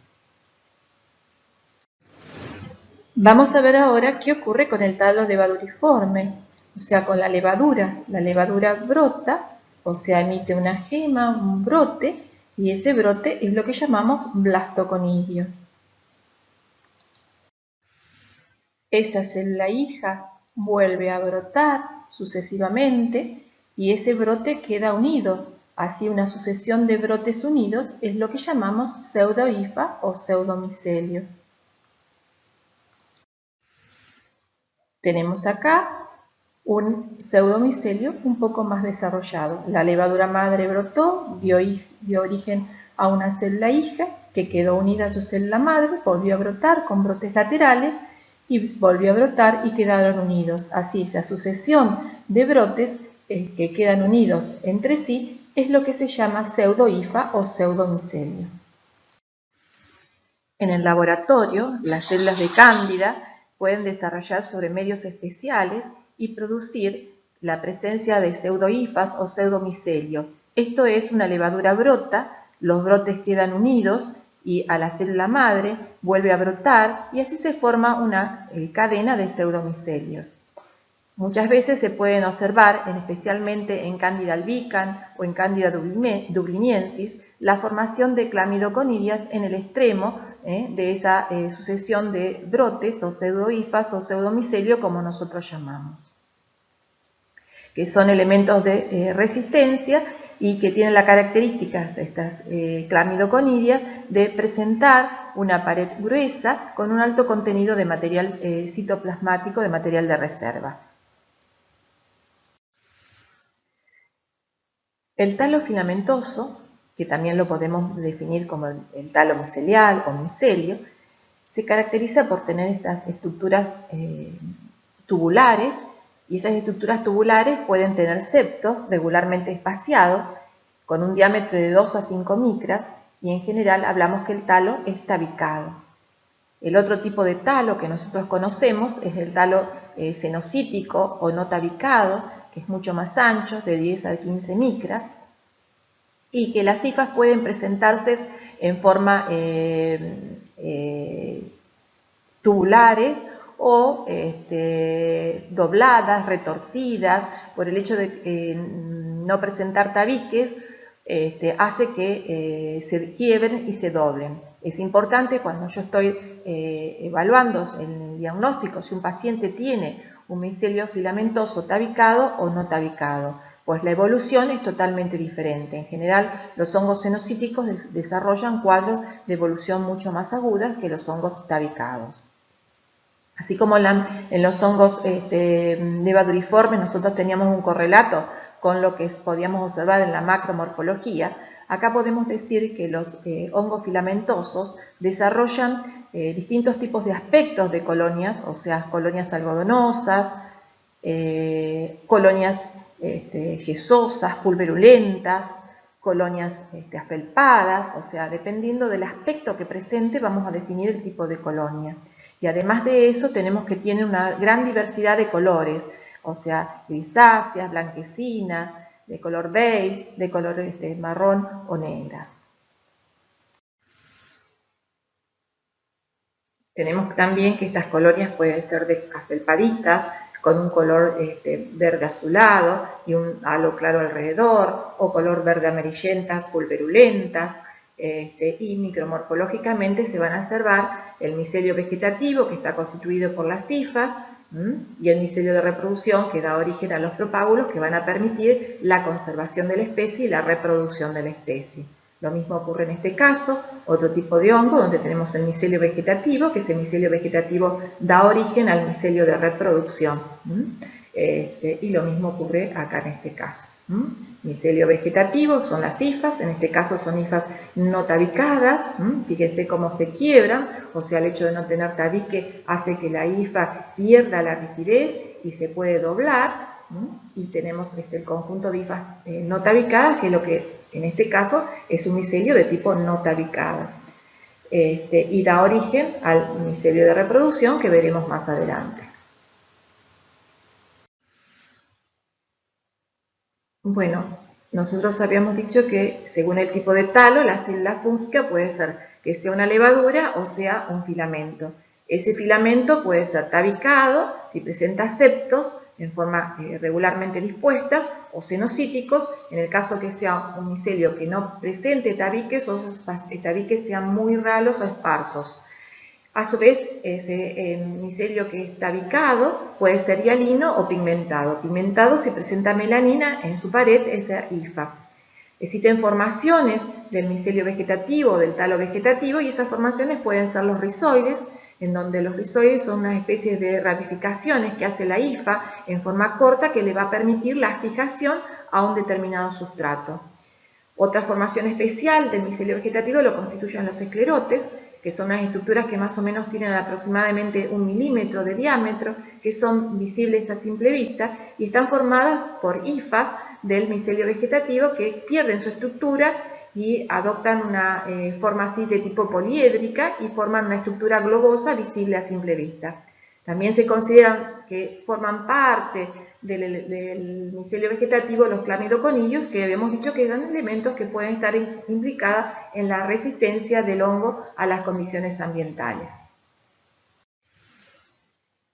Vamos a ver ahora qué ocurre con el talo levaduriforme, o sea, con la levadura. La levadura brota, o sea, emite una gema, un brote, y ese brote es lo que llamamos blastoconidio. Esa célula hija vuelve a brotar sucesivamente y ese brote queda unido. Así una sucesión de brotes unidos es lo que llamamos pseudohifa o pseudomicelio. Tenemos acá un pseudomicelio un poco más desarrollado. La levadura madre brotó, dio, origen a una célula hija que quedó unida a su célula madre, volvió a brotar con brotes laterales y volvió a brotar y quedaron unidos. Así, la sucesión de brotes eh, que quedan unidos entre sí es lo que se llama pseudohifa o pseudomicelio. En el laboratorio, las células de cándida pueden desarrollar sobre medios especiales y producir la presencia de pseudohifas o pseudomicelio. Esto es una levadura brota, los brotes quedan unidos y a la célula madre vuelve a brotar y así se forma una eh, cadena de pseudomicelios. Muchas veces se pueden observar, especialmente en Candida albicans o en Candida dubliniensis, la formación de clamidoconidias en el extremo ¿eh? de esa eh, sucesión de brotes o pseudohifas o pseudomicelio como nosotros llamamos, que son elementos de eh, resistencia y que tienen la característica, estas clamidoconidias, de presentar una pared gruesa con un alto contenido de material citoplasmático, de material de reserva. El talo filamentoso que también lo podemos definir como el, talo micelial o micelio, se caracteriza por tener estas estructuras eh, tubulares y esas estructuras tubulares pueden tener septos regularmente espaciados con un diámetro de 2 a 5 micras y en general hablamos que el talo es tabicado. El otro tipo de talo que nosotros conocemos es el talo eh, o no tabicado, que es mucho más ancho, de 10 a 15 micras, y que las cifras pueden presentarse en forma eh, eh, tubulares o este, dobladas, retorcidas, por el hecho de no presentar tabiques, este, hace que eh, se quiebren y se doblen. Es importante cuando yo estoy evaluando el diagnóstico si un paciente tiene un micelio filamentoso tabicado o no tabicado pues la evolución es totalmente diferente. En general, los hongos cenocíticos desarrollan cuadros de evolución mucho más agudas que los hongos tabicados. Así como en los hongos este, levaduriformes nosotros teníamos un correlato con lo que podíamos observar en la macromorfología, acá podemos decir que los eh, hongos filamentosos desarrollan eh, distintos tipos de aspectos de colonias, o sea, colonias algodonosas, eh, colonias este, yesosas, pulverulentas, colonias este, o sea, dependiendo del aspecto que presente vamos a definir el tipo de colonia. Y además de eso tenemos que tiene una gran diversidad de colores, o sea, grisáceas, blanquecinas, de color beige, de color este, marrón o negras. Tenemos también que estas colonias pueden ser de afelpaditas, con un color este, verde azulado y un halo claro alrededor, o color verde amarillenta, pulverulentas, este, y micromorfológicamente se van a observar el micelio vegetativo que está constituido por las cifas y el micelio de reproducción que da origen a los propágulos que van a permitir la conservación de la especie y la reproducción de la especie. Lo mismo ocurre en este caso, otro tipo de hongo donde tenemos el micelio vegetativo, que ese micelio vegetativo da origen al micelio de reproducción. Este, y lo mismo ocurre acá en este caso. Micelio vegetativo son las hifas, en este caso son hifas no tabicadas, fíjense cómo se quiebran, o sea el hecho de no tener tabique hace que la hifa pierda la rigidez y se puede doblar, y tenemos este, el conjunto de hifas eh, no tabicadas, que es lo que en este caso es un micelio de tipo no tabicado. este, y da origen al micelio de reproducción que veremos más adelante. Bueno, nosotros habíamos dicho que según el tipo de talo, la célula fúngica puede ser que sea una levadura o sea un filamento. Ese filamento puede ser tabicado si presenta septos en forma eh, regularmente dispuestas o cenocíticos, en el caso que sea un micelio que no presente tabiques o esos tabiques sean muy ralos o esparsos. A su vez, ese eh, micelio que es tabicado puede ser hialino o pigmentado. Pigmentado si presenta melanina en su pared, esa IFA. Existen formaciones del micelio vegetativo del talo vegetativo y esas formaciones pueden ser los rizoides, en donde los rizoides son una especie de ramificaciones que hace la IFA en forma corta que le va a permitir la fijación a un determinado sustrato. Otra formación especial del micelio vegetativo lo constituyen los esclerotes, que son unas estructuras que más o menos tienen aproximadamente un milímetro de diámetro, que son visibles a simple vista y están formadas por hifas del micelio vegetativo que pierden su estructura y adoptan una eh, forma así de tipo poliédrica y forman una estructura globosa visible a simple vista. También se consideran que forman parte del, micelio vegetativo los clamidoconillos, que habíamos dicho que eran elementos que pueden estar implicados en la resistencia del hongo a las condiciones ambientales.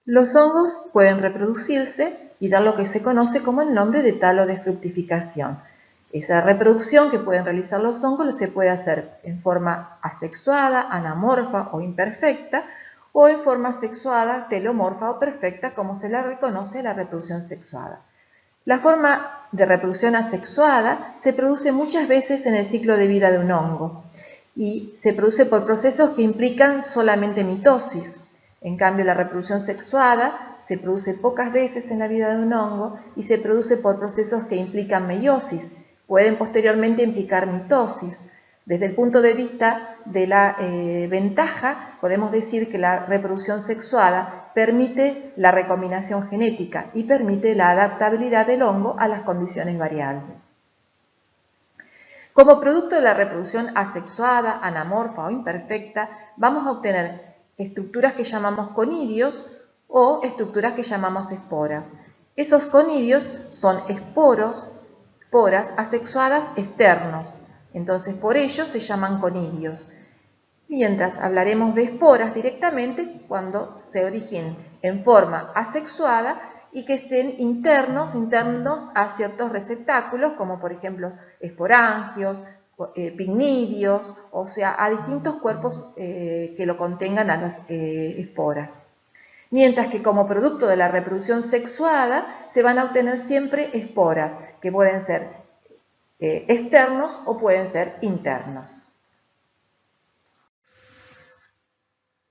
Los hongos pueden reproducirse y dar lo que se conoce como el nombre de talo de fructificación. Esa reproducción que pueden realizar los hongos se puede hacer en forma asexuada, anamorfa o imperfecta, o en forma sexuada, telomorfa o perfecta, como se la reconoce la reproducción sexuada. La forma de reproducción asexuada se produce muchas veces en el ciclo de vida de un hongo y se produce por procesos que implican solamente mitosis. En cambio, la reproducción sexuada se produce pocas veces en la vida de un hongo y se produce por procesos que implican meiosis, pueden posteriormente implicar mitosis. Desde el punto de vista de la eh, ventaja, podemos decir que la reproducción sexuada permite la recombinación genética y permite la adaptabilidad del hongo a las condiciones variables. Como producto de la reproducción asexuada, anamorfa o imperfecta, vamos a obtener estructuras que llamamos conidios o estructuras que llamamos esporas. Esos conidios son esporos poras asexuadas externos, entonces por ello se llaman conidios. Mientras hablaremos de esporas directamente cuando se originen en forma asexuada y que estén internos, internos a ciertos receptáculos, como por ejemplo esporangios, eh, pignidios, o sea, a distintos cuerpos eh, que lo contengan a las eh, esporas. Mientras que como producto de la reproducción sexuada se van a obtener siempre esporas, que pueden ser eh, externos o pueden ser internos.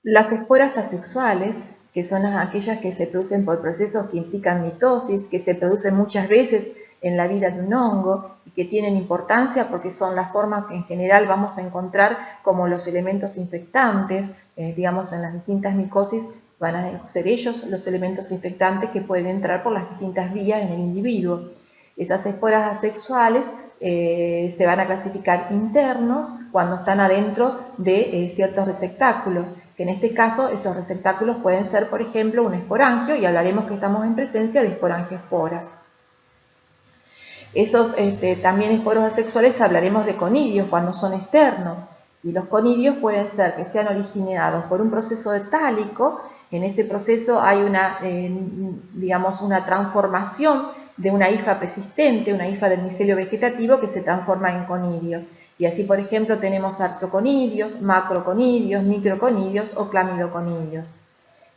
Las esporas asexuales, que son aquellas que se producen por procesos que implican mitosis, que se producen muchas veces en la vida de un hongo y que tienen importancia porque son las formas que en general vamos a encontrar como los elementos infectantes, eh, digamos en las distintas micosis van a ser ellos los elementos infectantes que pueden entrar por las distintas vías en el individuo. Esas esporas asexuales eh, se van a clasificar internos cuando están adentro de eh, ciertos receptáculos, que en este caso esos receptáculos pueden ser, por ejemplo, un esporangio, y hablaremos que estamos en presencia de esporangioesporas. Esos este, también esporos asexuales hablaremos de conidios cuando son externos, y los conidios pueden ser que sean originados por un proceso de tálico, en ese proceso hay una, eh, digamos, una transformación de una hifa persistente, una hifa del micelio vegetativo que se transforma en conidio. Y así, por ejemplo, tenemos artroconidios, macroconidios, microconidios o clamidoconidios.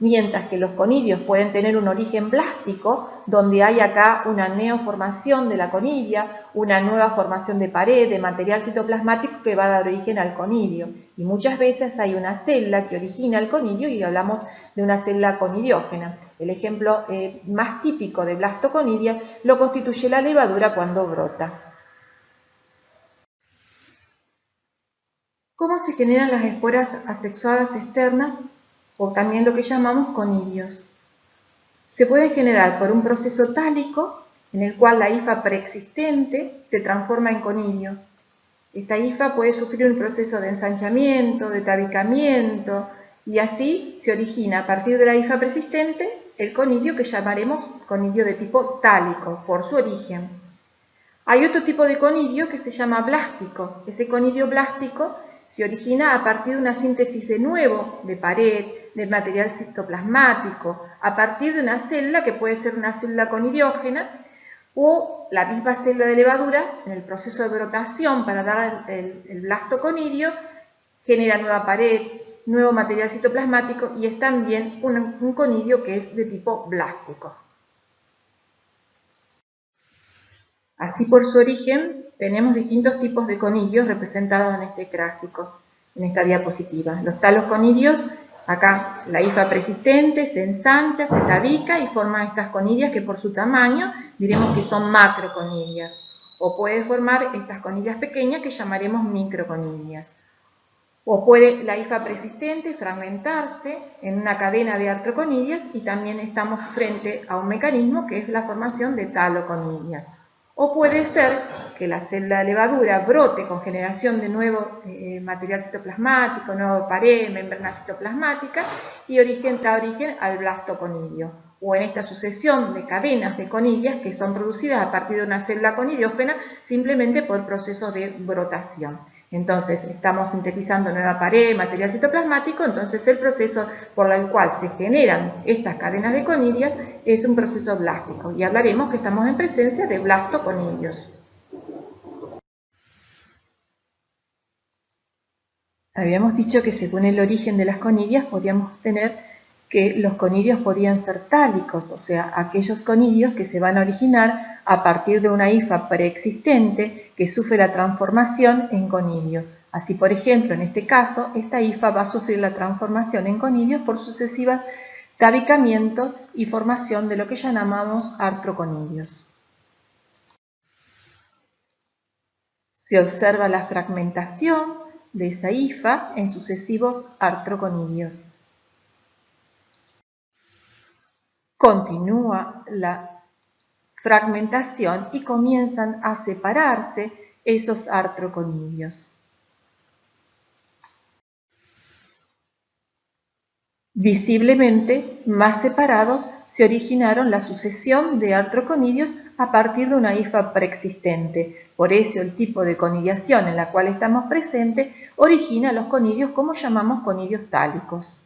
Mientras que los conidios pueden tener un origen blástico, donde hay acá una neoformación de la conidia, una nueva formación de pared, de material citoplasmático que va a dar origen al conidio. Y muchas veces hay una célula que origina el conidio y hablamos de una célula conidiógena. El ejemplo eh, más típico de blastoconidia lo constituye la levadura cuando brota. ¿Cómo se generan las esporas asexuadas externas o también lo que llamamos conidios? Se pueden generar por un proceso tálico en el cual la hifa preexistente se transforma en conidio Esta hifa puede sufrir un proceso de ensanchamiento, de tabicamiento, y así se origina a partir de la hifa persistente el conidio que llamaremos conidio de tipo tálico, por su origen. Hay otro tipo de conidio que se llama blástico. Ese conidio blástico se origina a partir de una síntesis de nuevo de pared, de material citoplasmático, a partir de una célula que puede ser una célula conidiógena o la misma célula de levadura en el proceso de brotación para dar el, blasto conidio genera nueva pared, nuevo material citoplasmático y es también un conidio que es de tipo blástico. Así por su origen tenemos distintos tipos de conidios representados en este gráfico, en esta diapositiva. Los talos conidios, acá la hifa persistente se ensancha, se tabica y forma estas conidias que por su tamaño diremos que son macroconidias. O puede formar estas conidias pequeñas que llamaremos microconidias. O puede la hifa persistente fragmentarse en una cadena de artroconidias y también estamos frente a un mecanismo que es la formación de taloconidias. O puede ser que la célula de levadura brote con generación de nuevo eh, material citoplasmático, nuevo pared, membrana citoplasmática y origen, da origen al blastoconidio. O en esta sucesión de cadenas de conidias que son producidas a partir de una célula conidiógena simplemente por proceso de brotación. Entonces, estamos sintetizando nueva pared, material citoplasmático, entonces el proceso por el cual se generan estas cadenas de conidias es un proceso blástico y hablaremos que estamos en presencia de blastoconidios. Habíamos dicho que según el origen de las conidias podríamos tener que los conidios podían ser tálicos, o sea, aquellos conidios que se van a originar a partir de una hifa preexistente que sufre la transformación en conidio. Así, por ejemplo, en este caso, esta hifa va a sufrir la transformación en conidios por sucesivas tabicamientos y formación de lo que llamamos artroconidios. Se observa la fragmentación de esa hifa en sucesivos artroconidios. Continúa la fragmentación y comienzan a separarse esos artroconidios. Visiblemente más separados se originaron la sucesión de artroconidios a partir de una hifa preexistente. Por eso el tipo de conidiación en la cual estamos presentes origina los conidios como llamamos conidios tálicos.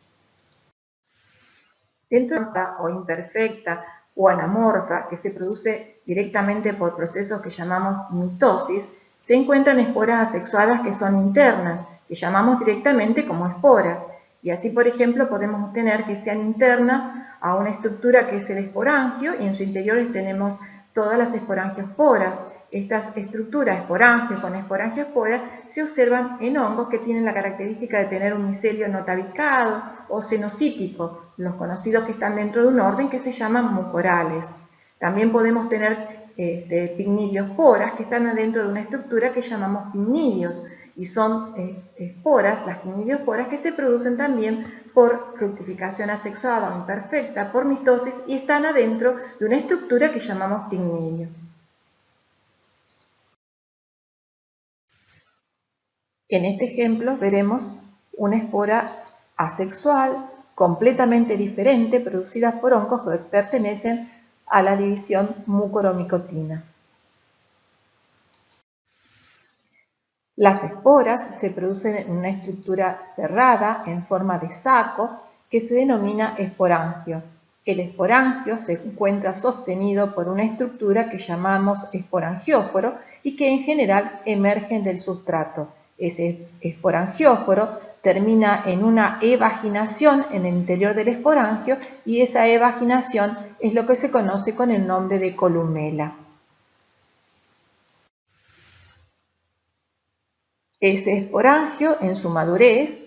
Dentro de o imperfecta o anamorfa, que se produce directamente por procesos que llamamos mitosis, se encuentran esporas asexuadas que son internas, que llamamos directamente como esporas. Y así, por ejemplo, podemos obtener que sean internas a una estructura que es el esporangio y en su interior tenemos todas las esporangiosporas. Estas estructuras esporangio con esporangiospora se observan en hongos que tienen la característica de tener un micelio no tabicado o cenocítico, los conocidos que están dentro de un orden que se llaman mucorales. También podemos tener este, pignidiosporas que están adentro de una estructura que llamamos pignidios y son eh, esporas, las pignidiosporas, que se producen también por fructificación asexuada o imperfecta, por mitosis y están adentro de una estructura que llamamos pignidio. En este ejemplo veremos una espora asexual completamente diferente producida por hongos que pertenecen a la división mucoromicotina. Las esporas se producen en una estructura cerrada en forma de saco que se denomina esporangio. El esporangio se encuentra sostenido por una estructura que llamamos esporangióforo y que en general emergen del sustrato. Ese esporangióforo termina en una evaginación en el interior del esporangio y esa evaginación es lo que se conoce con el nombre de columela. Ese esporangio en su madurez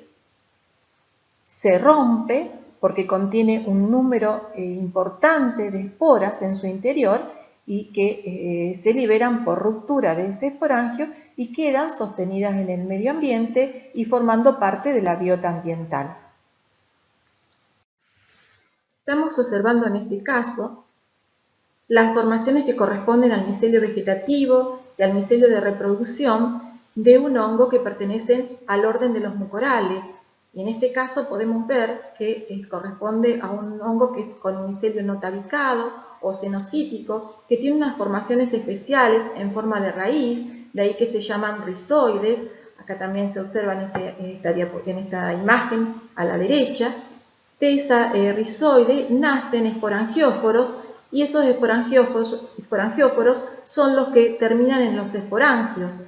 se rompe porque contiene un número eh, importante de esporas en su interior y que eh, se liberan por ruptura de ese esporangio y quedan sostenidas en el medio ambiente y formando parte de la biota ambiental. Estamos observando en este caso las formaciones que corresponden al micelio vegetativo y al micelio de reproducción de un hongo que pertenece al orden de los mucorales. Y en este caso podemos ver que eh, corresponde a un hongo que es con micelio no tabicado o cenocítico, que tiene unas formaciones especiales en forma de raíz, de ahí que se llaman rizoides, acá también se observa en, este, esta, imagen a la derecha, de esa eh, rizoide nacen esporangióforos y esos esporangióforos, son los que terminan en los esporangios.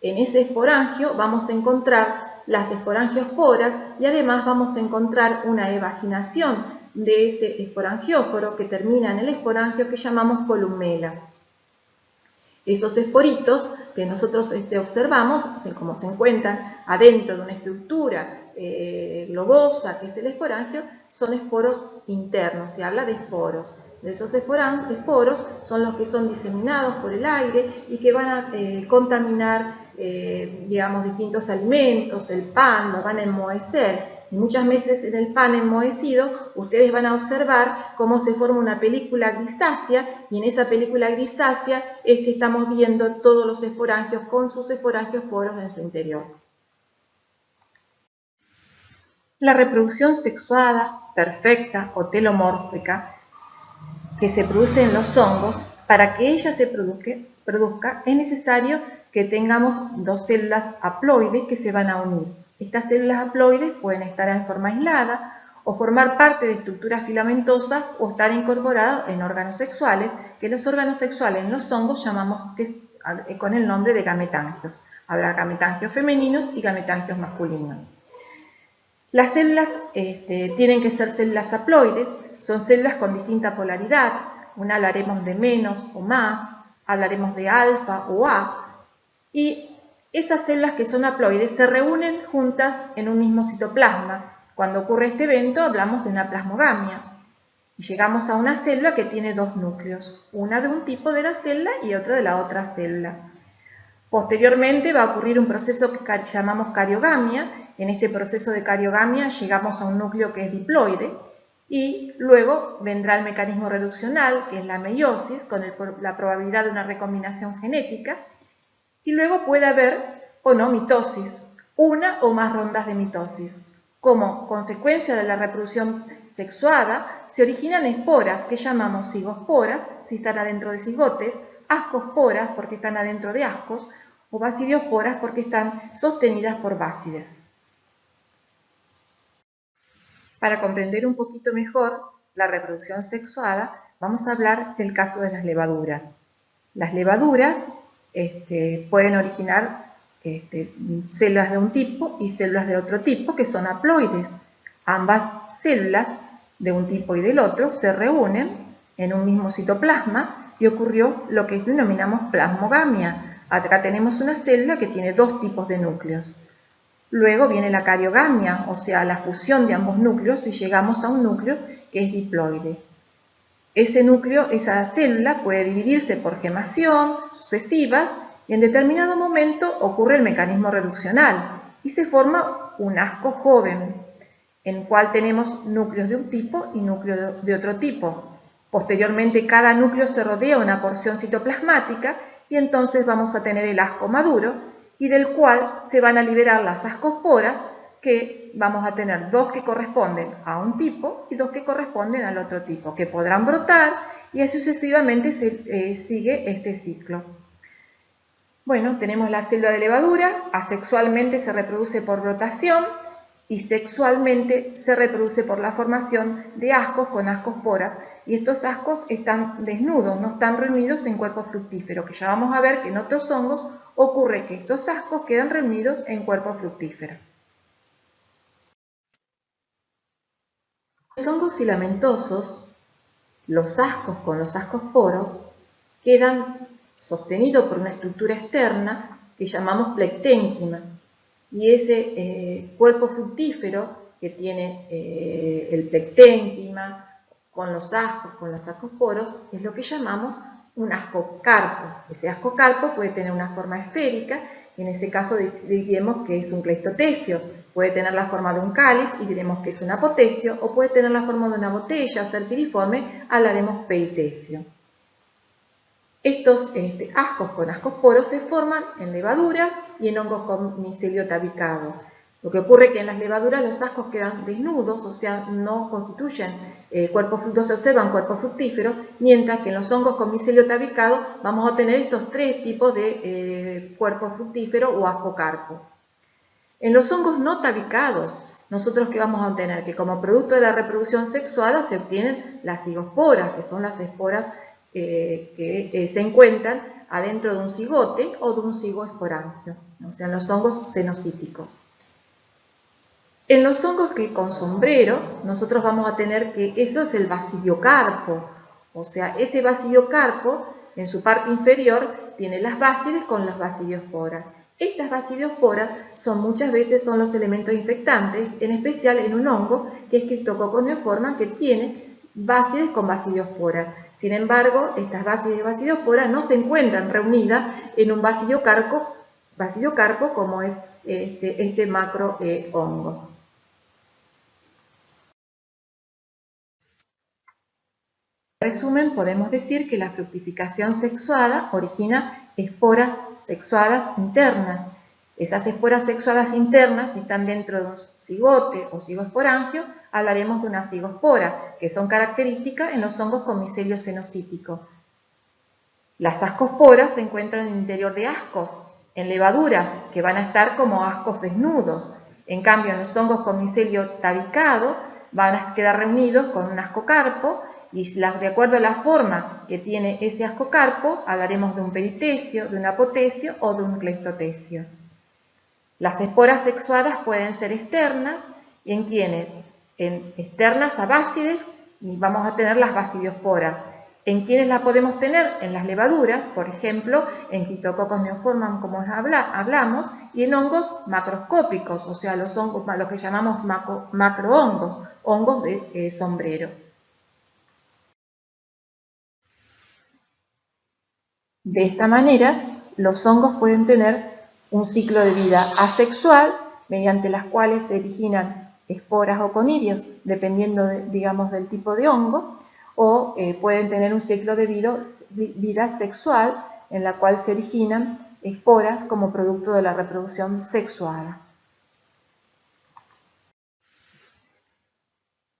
En ese esporangio vamos a encontrar las esporangiosporas y además vamos a encontrar una evaginación de ese esporangióforo que termina en el esporangio que llamamos columela. Esos esporitos que nosotros este, observamos, como se encuentran adentro de una estructura eh, globosa que es el esporangio, son esporos internos, se habla de esporos. Esos esporos son los que son diseminados por el aire y que van a eh, contaminar, eh, digamos, distintos alimentos, el pan, lo van a enmohecer. Y muchas veces en el pan enmohecido ustedes van a observar cómo se forma una película grisácea y en esa película grisácea es que estamos viendo todos los esporangios con sus esporangios poros en su interior. La reproducción sexuada, perfecta o telomórfica que se produce en los hongos, para que ella se produzca, es necesario que tengamos dos células haploides que se van a unir. Estas células haploides pueden estar en forma aislada o formar parte de estructuras filamentosas o estar incorporados en órganos sexuales, que los órganos sexuales en los hongos llamamos con el nombre de gametangios. Habrá gametangios femeninos y gametangios masculinos. Las células este, tienen que ser células haploides, son células con distinta polaridad, una hablaremos de menos o más, hablaremos de alfa o A, y esas células que son haploides se reúnen juntas en un mismo citoplasma. Cuando ocurre este evento hablamos de una plasmogamia. Y llegamos a una célula que tiene dos núcleos, una de un tipo de la célula y otra de la otra célula. Posteriormente va a ocurrir un proceso que llamamos cariogamia. En este proceso de cariogamia llegamos a un núcleo que es diploide, y luego vendrá el mecanismo reduccional, que es la meiosis, con la probabilidad de una recombinación genética. Y luego puede haber o no mitosis, una o más rondas de mitosis. Como consecuencia de la reproducción sexuada, se originan esporas que llamamos cigosporas, si están adentro de cigotes, ascosporas porque están adentro de ascos, o basidiosporas porque están sostenidas por básides. Para comprender un poquito mejor la reproducción sexuada, vamos a hablar del caso de las levaduras. Las levaduras este, pueden originar este, células de un tipo y células de otro tipo que son haploides. Ambas células de un tipo y del otro se reúnen en un mismo citoplasma y ocurrió lo que denominamos plasmogamia. Acá tenemos una célula que tiene dos tipos de núcleos. Luego viene la cariogamia, o sea, la fusión de ambos núcleos y llegamos a un núcleo que es diploide. Ese núcleo, esa célula puede dividirse por gemación, sucesivas, y en determinado momento ocurre el mecanismo reduccional y se forma un asco joven, en el cual tenemos núcleos de un tipo y núcleos de otro tipo. Posteriormente cada núcleo se rodea una porción citoplasmática y entonces vamos a tener el asco maduro, y del cual se van a liberar las ascosporas que vamos a tener dos que corresponden a un tipo y dos que corresponden al otro tipo, que podrán brotar y sucesivamente se, eh, sigue este ciclo. Bueno, tenemos la célula de levadura, asexualmente se reproduce por brotación y sexualmente se reproduce por la formación de ascos con ascosporas y estos ascos están desnudos, no están reunidos en cuerpo fructífero, que ya vamos a ver que en otros hongos ocurre que estos ascos quedan reunidos en cuerpo fructífero. Los hongos filamentosos, los ascos con los ascosporos, quedan sostenidos por una estructura externa que llamamos plecténquima. Y ese eh, cuerpo fructífero que tiene eh, el plecténquima, con los ascos, con los ascosporos, es lo que llamamos un ascocarpo. Ese ascocarpo puede tener una forma esférica, y en ese caso diremos que es un cleistotecio. Puede tener la forma de un cáliz y diremos que es un apotecio, o puede tener la forma de una botella o ser piriforme, hablaremos peritecio. Estos este, ascos con ascosporos se forman en levaduras y en hongos con micelio tabicado. Lo que ocurre es que en las levaduras los ascos quedan desnudos, o sea, no constituyen eh, cuerpos fructíferos, se observan cuerpos fructíferos, mientras que en los hongos con micelio tabicado vamos a tener estos tres tipos de eh, cuerpos fructíferos o ascocarpo. En los hongos no tabicados, nosotros qué vamos a obtener? Que como producto de la reproducción sexuada se obtienen las cigosporas, que son las esporas eh, que se encuentran adentro de un cigote o de un cigoesporangio, o sea, en los hongos cenocíticos. En los hongos que con sombrero, nosotros vamos a tener que eso es el basidiocarpo, o sea, ese basidiocarpo en su parte inferior tiene las básides con las basidiosporas. Estas basidiosporas son muchas veces son los elementos infectantes, en especial en un hongo que es Cryptococcus que tiene básides con basidiosporas. Sin embargo, estas básides y basidiosporas no se encuentran reunidas en un basidiocarpo como es este, este macro eh, hongo. En resumen, podemos decir que la fructificación sexuada origina esporas sexuadas internas. Esas esporas sexuadas internas, si están dentro de un cigote o cigosporangio, hablaremos de una cigospora, que son características en los hongos con micelio cenocítico. Las ascosporas se encuentran en el interior de ascos, en levaduras, que van a estar como ascos desnudos. En cambio, en los hongos con micelio tabicado, van a quedar reunidos con un ascocarpo y de acuerdo a la forma que tiene ese ascocarpo, hablaremos de un peritecio, de un apotecio o de un cleistotecio. Las esporas sexuadas pueden ser externas, en quienes, en externas a básides, y vamos a tener las basidiosporas. En quienes la podemos tener en las levaduras, por ejemplo, en Cryptococcus neoformam, como hablamos, y en hongos macroscópicos, o sea, los hongos, lo que llamamos macrohongos, hongos de eh, sombrero. De esta manera, los hongos pueden tener un ciclo de vida asexual, mediante las cuales se originan esporas o conidios, dependiendo, digamos, del tipo de hongo, o eh, pueden tener un ciclo de vida, sexual, en la cual se originan esporas como producto de la reproducción sexuada.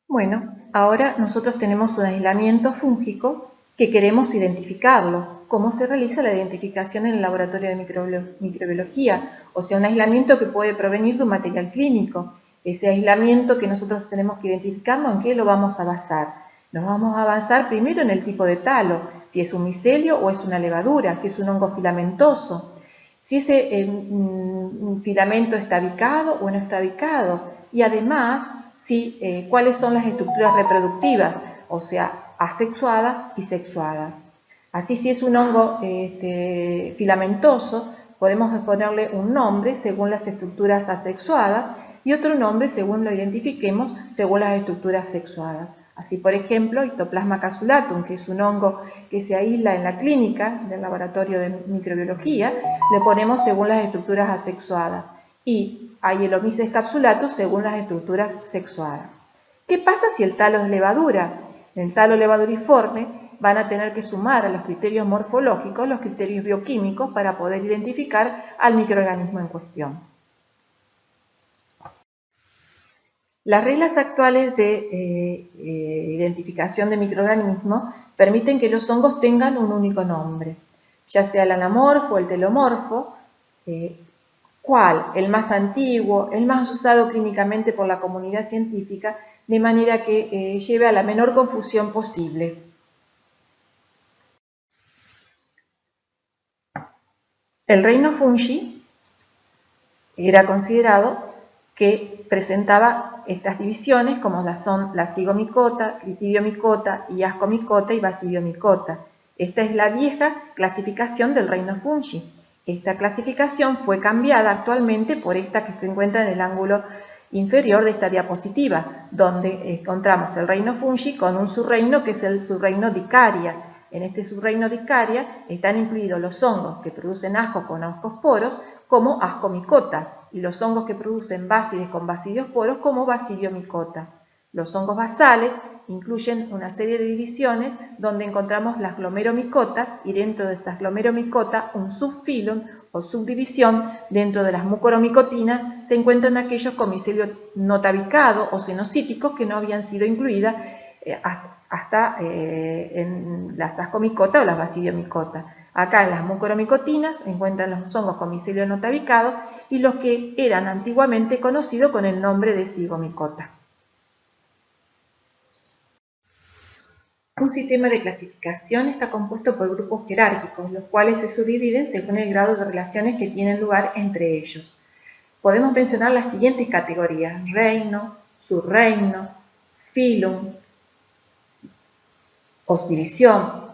Bueno, ahora nosotros tenemos un aislamiento fúngico que queremos identificarlo, cómo se realiza la identificación en el laboratorio de microbiología, o sea, un aislamiento que puede provenir de un material clínico. Ese aislamiento que nosotros tenemos que identificarlo, ¿en qué lo vamos a basar? Nos vamos a basar primero en el tipo de talo, si es un micelio o es una levadura, si es un hongo filamentoso, si ese eh, mm, filamento está ubicado o no está ubicado, y además si, eh, cuáles son las estructuras reproductivas, o sea, asexuadas y sexuadas. Así si es un hongo este, filamentoso, podemos ponerle un nombre según las estructuras asexuadas y otro nombre según lo identifiquemos según las estructuras sexuadas. Así, por ejemplo, Ictoplasma casulatum, que es un hongo que se aísla en la clínica del laboratorio de microbiología, le ponemos según las estructuras asexuadas. Y a Yellomyces capsulatus según las estructuras sexuadas. ¿Qué pasa si el talo es levadura? El talo levaduriforme van a tener que sumar a los criterios morfológicos los criterios bioquímicos para poder identificar al microorganismo en cuestión. Las reglas actuales de eh, eh, identificación de microorganismos permiten que los hongos tengan un único nombre, ya sea el anamorfo o el telomorfo, eh, cual el más antiguo, el más usado clínicamente por la comunidad científica, de manera que lleve a la menor confusión posible. El reino fungi era considerado que presentaba estas divisiones como las son la cigomicota, critidiomicota, y y basidiomicota. Esta es la vieja clasificación del reino fungi. Esta clasificación fue cambiada actualmente por esta que se encuentra en el ángulo inferior de esta diapositiva, donde encontramos el reino fungi con un subreino que es el subreino dicaria, en este subreino de Icaria están incluidos los hongos que producen asco con ascosporos como ascomicotas y los hongos que producen básides con basidiosporos como basidiomicota. Los hongos basales incluyen una serie de divisiones donde encontramos las glomeromicota y dentro de estas glomeromicota un subfilum subdivisión dentro de las mucoromicotinas se encuentran aquellos con micelio notabicado o cenocíticos que no habían sido incluidas eh, hasta eh, en las ascomicota o las basidiomicota. Acá en las mucoromicotinas se encuentran los hongos con micelio notabicado y los que eran antiguamente conocidos con el nombre de cigomicota. Un sistema de clasificación está compuesto por grupos jerárquicos, los cuales se subdividen según el grado de relaciones que tienen lugar entre ellos. Podemos mencionar las siguientes categorías, reino, subreino, filum, o división,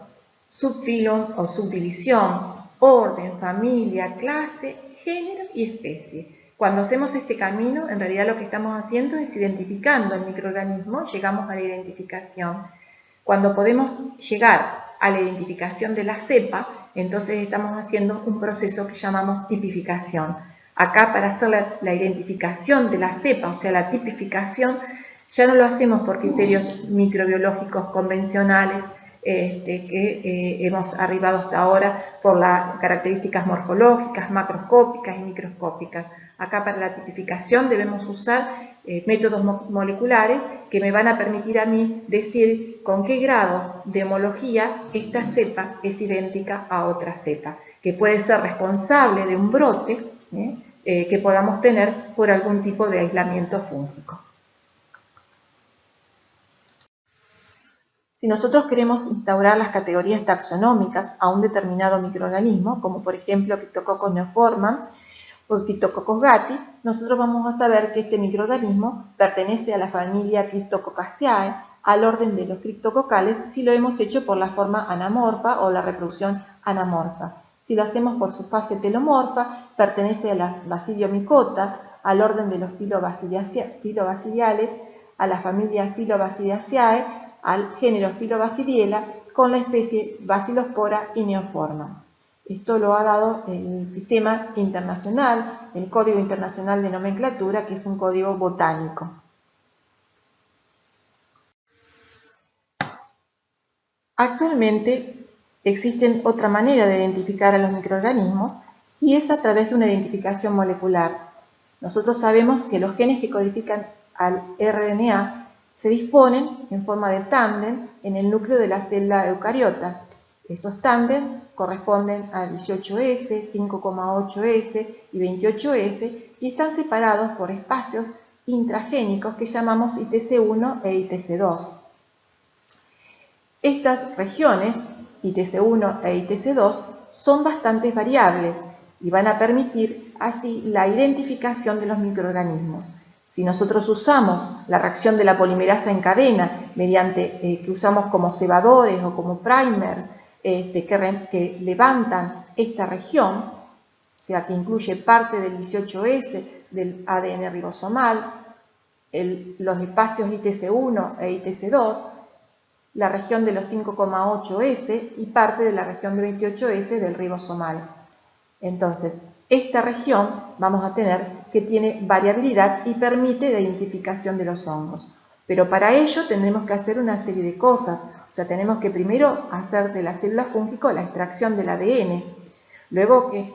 subfilum o subdivisión, orden, familia, clase, género y especie. Cuando hacemos este camino, en realidad lo que estamos haciendo es identificando el microorganismo, llegamos a la identificación. Cuando podemos llegar a la identificación de la cepa, entonces estamos haciendo un proceso que llamamos tipificación. Acá para hacer la, identificación de la cepa, o sea la tipificación, ya no lo hacemos por criterios microbiológicos convencionales este, que eh, hemos arribado hasta ahora por las características morfológicas, macroscópicas y microscópicas. Acá para la tipificación debemos usar eh, métodos moleculares que me van a permitir a mí decir con qué grado de homología esta cepa es idéntica a otra cepa, que puede ser responsable de un brote ¿eh? Eh, que podamos tener por algún tipo de aislamiento fúngico. Si nosotros queremos instaurar las categorías taxonómicas a un determinado microorganismo, como por ejemplo Cryptococcus neoformans, o Cryptococcus gatti, nosotros vamos a saber que este microorganismo pertenece a la familia Cryptococcaceae, al orden de los criptococales, si lo hemos hecho por la forma anamorfa o la reproducción anamorfa. Si lo hacemos por su fase telomorfa, pertenece a la Basidiomycota, al orden de los filobasidiales, a la familia Filobasidiaceae, al género Filobasidiela, con la especie Basilospora y Neoforma. Esto lo ha dado el sistema internacional, el Código Internacional de Nomenclatura, que es un código botánico. Actualmente existe otra manera de identificar a los microorganismos y es a través de una identificación molecular. Nosotros sabemos que los genes que codifican al RNA se disponen en forma de tándem en el núcleo de la célula eucariota. Esos tándem corresponden a 18S, 5,8S y 28S y están separados por espacios intragénicos que llamamos ITC1 e ITC2. Estas regiones, ITC1 e ITC2, son bastante variables y van a permitir así la identificación de los microorganismos. Si nosotros usamos la reacción de la polimerasa en cadena, mediante eh, que usamos como cebadores o como primer, este, que, levantan esta región, o sea que incluye parte del 18S del ADN ribosomal, los espacios ITC1 e ITC2, la región de los 5,8S y parte de la región de 28S del ribosomal. Entonces, esta región vamos a tener que tiene variabilidad y permite la identificación de los hongos. Pero para ello tendremos que hacer una serie de cosas. O sea, tenemos que primero hacer de la célula fúngico la extracción del ADN. Luego que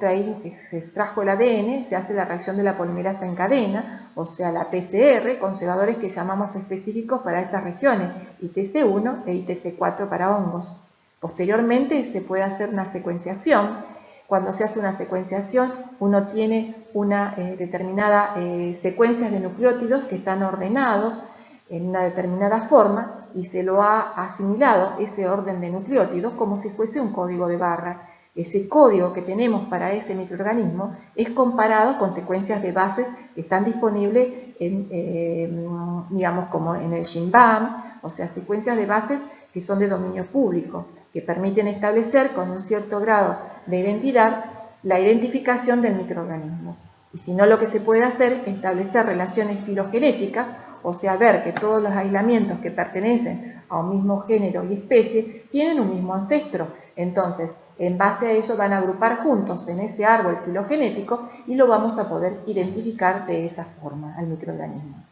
se extrajo el ADN, se hace la reacción de la polimerasa en cadena, o sea, la PCR, conservadores que llamamos específicos para estas regiones, ITC1 e ITC4 para hongos. Posteriormente se puede hacer una secuenciación. Cuando se hace una secuenciación, uno tiene una eh, determinada eh, secuencia de nucleótidos que están ordenados en una determinada forma y se lo ha asimilado ese orden de nucleótidos como si fuese un código de barra. Ese código que tenemos para ese microorganismo es comparado con secuencias de bases que están disponibles en, eh, digamos, como en el Shinbam, o sea, secuencias de bases que son de dominio público, que permiten establecer con un cierto grado de identidad la identificación del microorganismo. Y si no, lo que se puede hacer es establecer relaciones filogenéticas o sea, ver que todos los aislamientos que pertenecen a un mismo género y especie tienen un mismo ancestro. Entonces, en base a ello van a agrupar juntos en ese árbol filogenético y lo vamos a poder identificar de esa forma al microorganismo.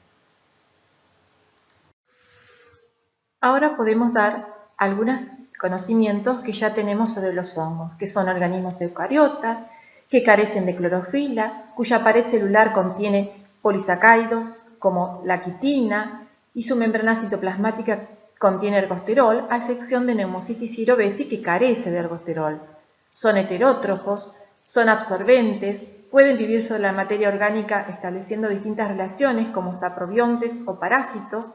Ahora podemos dar algunos conocimientos que ya tenemos sobre los hongos, que son organismos eucariotas, que carecen de clorofila, cuya pared celular contiene polisacáridos como la quitina y su membrana citoplasmática contiene ergosterol, a excepción de Pneumocystis cerevisiae que carece de ergosterol. Son heterótrofos, son absorbentes, pueden vivir sobre la materia orgánica estableciendo distintas relaciones como saprobiontes o parásitos.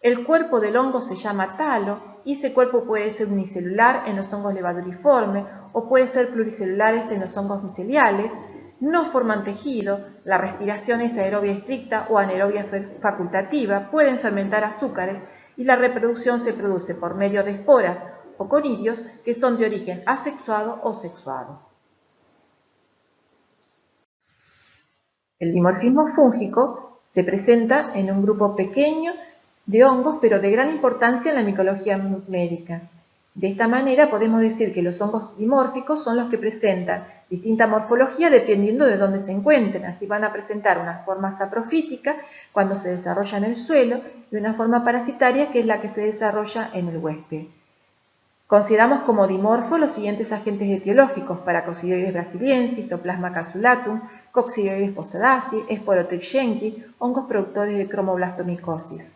El cuerpo del hongo se llama talo y ese cuerpo puede ser unicelular en los hongos levaduriformes o puede ser pluricelulares en los hongos miceliales, no forman tejido, la respiración es aerobia estricta o anaerobia facultativa, pueden fermentar azúcares y la reproducción se produce por medio de esporas o conidios que son de origen asexuado o sexuado. El dimorfismo fúngico se presenta en un grupo pequeño de hongos, pero de gran importancia en la micología médica. De esta manera podemos decir que los hongos dimórficos son los que presentan distinta morfología dependiendo de dónde se encuentren. Así van a presentar una forma saprofítica cuando se desarrolla en el suelo y una forma parasitaria que es la que se desarrolla en el huésped. Consideramos como dimorfo los siguientes agentes etiológicos, Paracoccidioides brasiliensis, Citoplasma casulatum, Coccidioides posadaceae, Sporotrichyenki, hongos productores de cromoblastomicosis.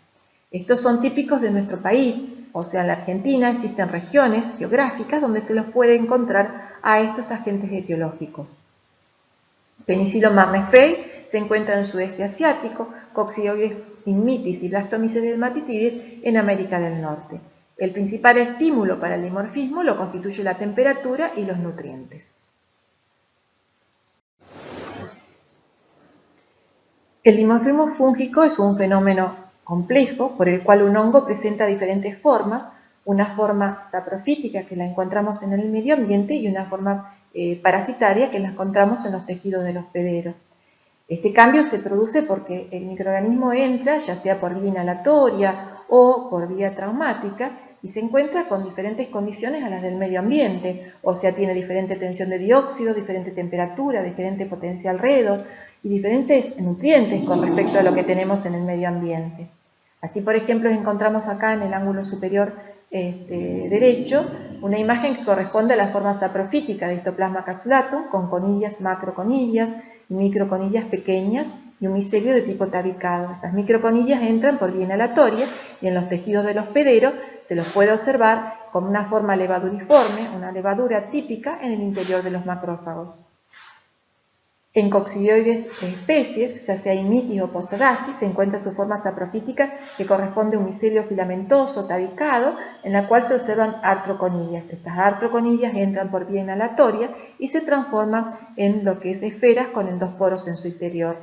Estos son típicos de nuestro país, o sea, en la Argentina existen regiones geográficas donde se los puede encontrar a estos agentes etiológicos. Penicillo marnefei se encuentra en el sudeste asiático, Coccidioides inmitis y Blastomyces dermatitidis en América del Norte. El principal estímulo para el dimorfismo lo constituye la temperatura y los nutrientes. El dimorfismo fúngico es un fenómeno complejo por el cual un hongo presenta diferentes formas, una forma saprofítica que la encontramos en el medio ambiente y una forma eh, parasitaria que la encontramos en los tejidos del hospedero. Este cambio se produce porque el microorganismo entra, ya sea por vía inhalatoria o por vía traumática, y se encuentra con diferentes condiciones a las del medio ambiente, o sea, tiene diferente tensión de dióxido, diferente temperatura, diferente potencial redos y diferentes nutrientes con respecto a lo que tenemos en el medio ambiente. Así, por ejemplo, encontramos acá en el ángulo superior este, derecho una imagen que corresponde a la forma saprofítica de histoplasma casulatum con conillas macroconillas y microconillas pequeñas y un micelio de tipo tabicado. Esas microconillas entran por vía inhalatoria y en los tejidos del hospedero se los puede observar como una forma levaduriforme, una levadura típica en el interior de los macrófagos. En coccidioides especies, ya sea imitis o posadacis, se encuentra su forma saprofítica que corresponde a un micelio filamentoso tabicado en la cual se observan artroconillas. Estas artroconillas entran por vía inhalatoria y se transforman en lo que es esferas con endosporos en su interior.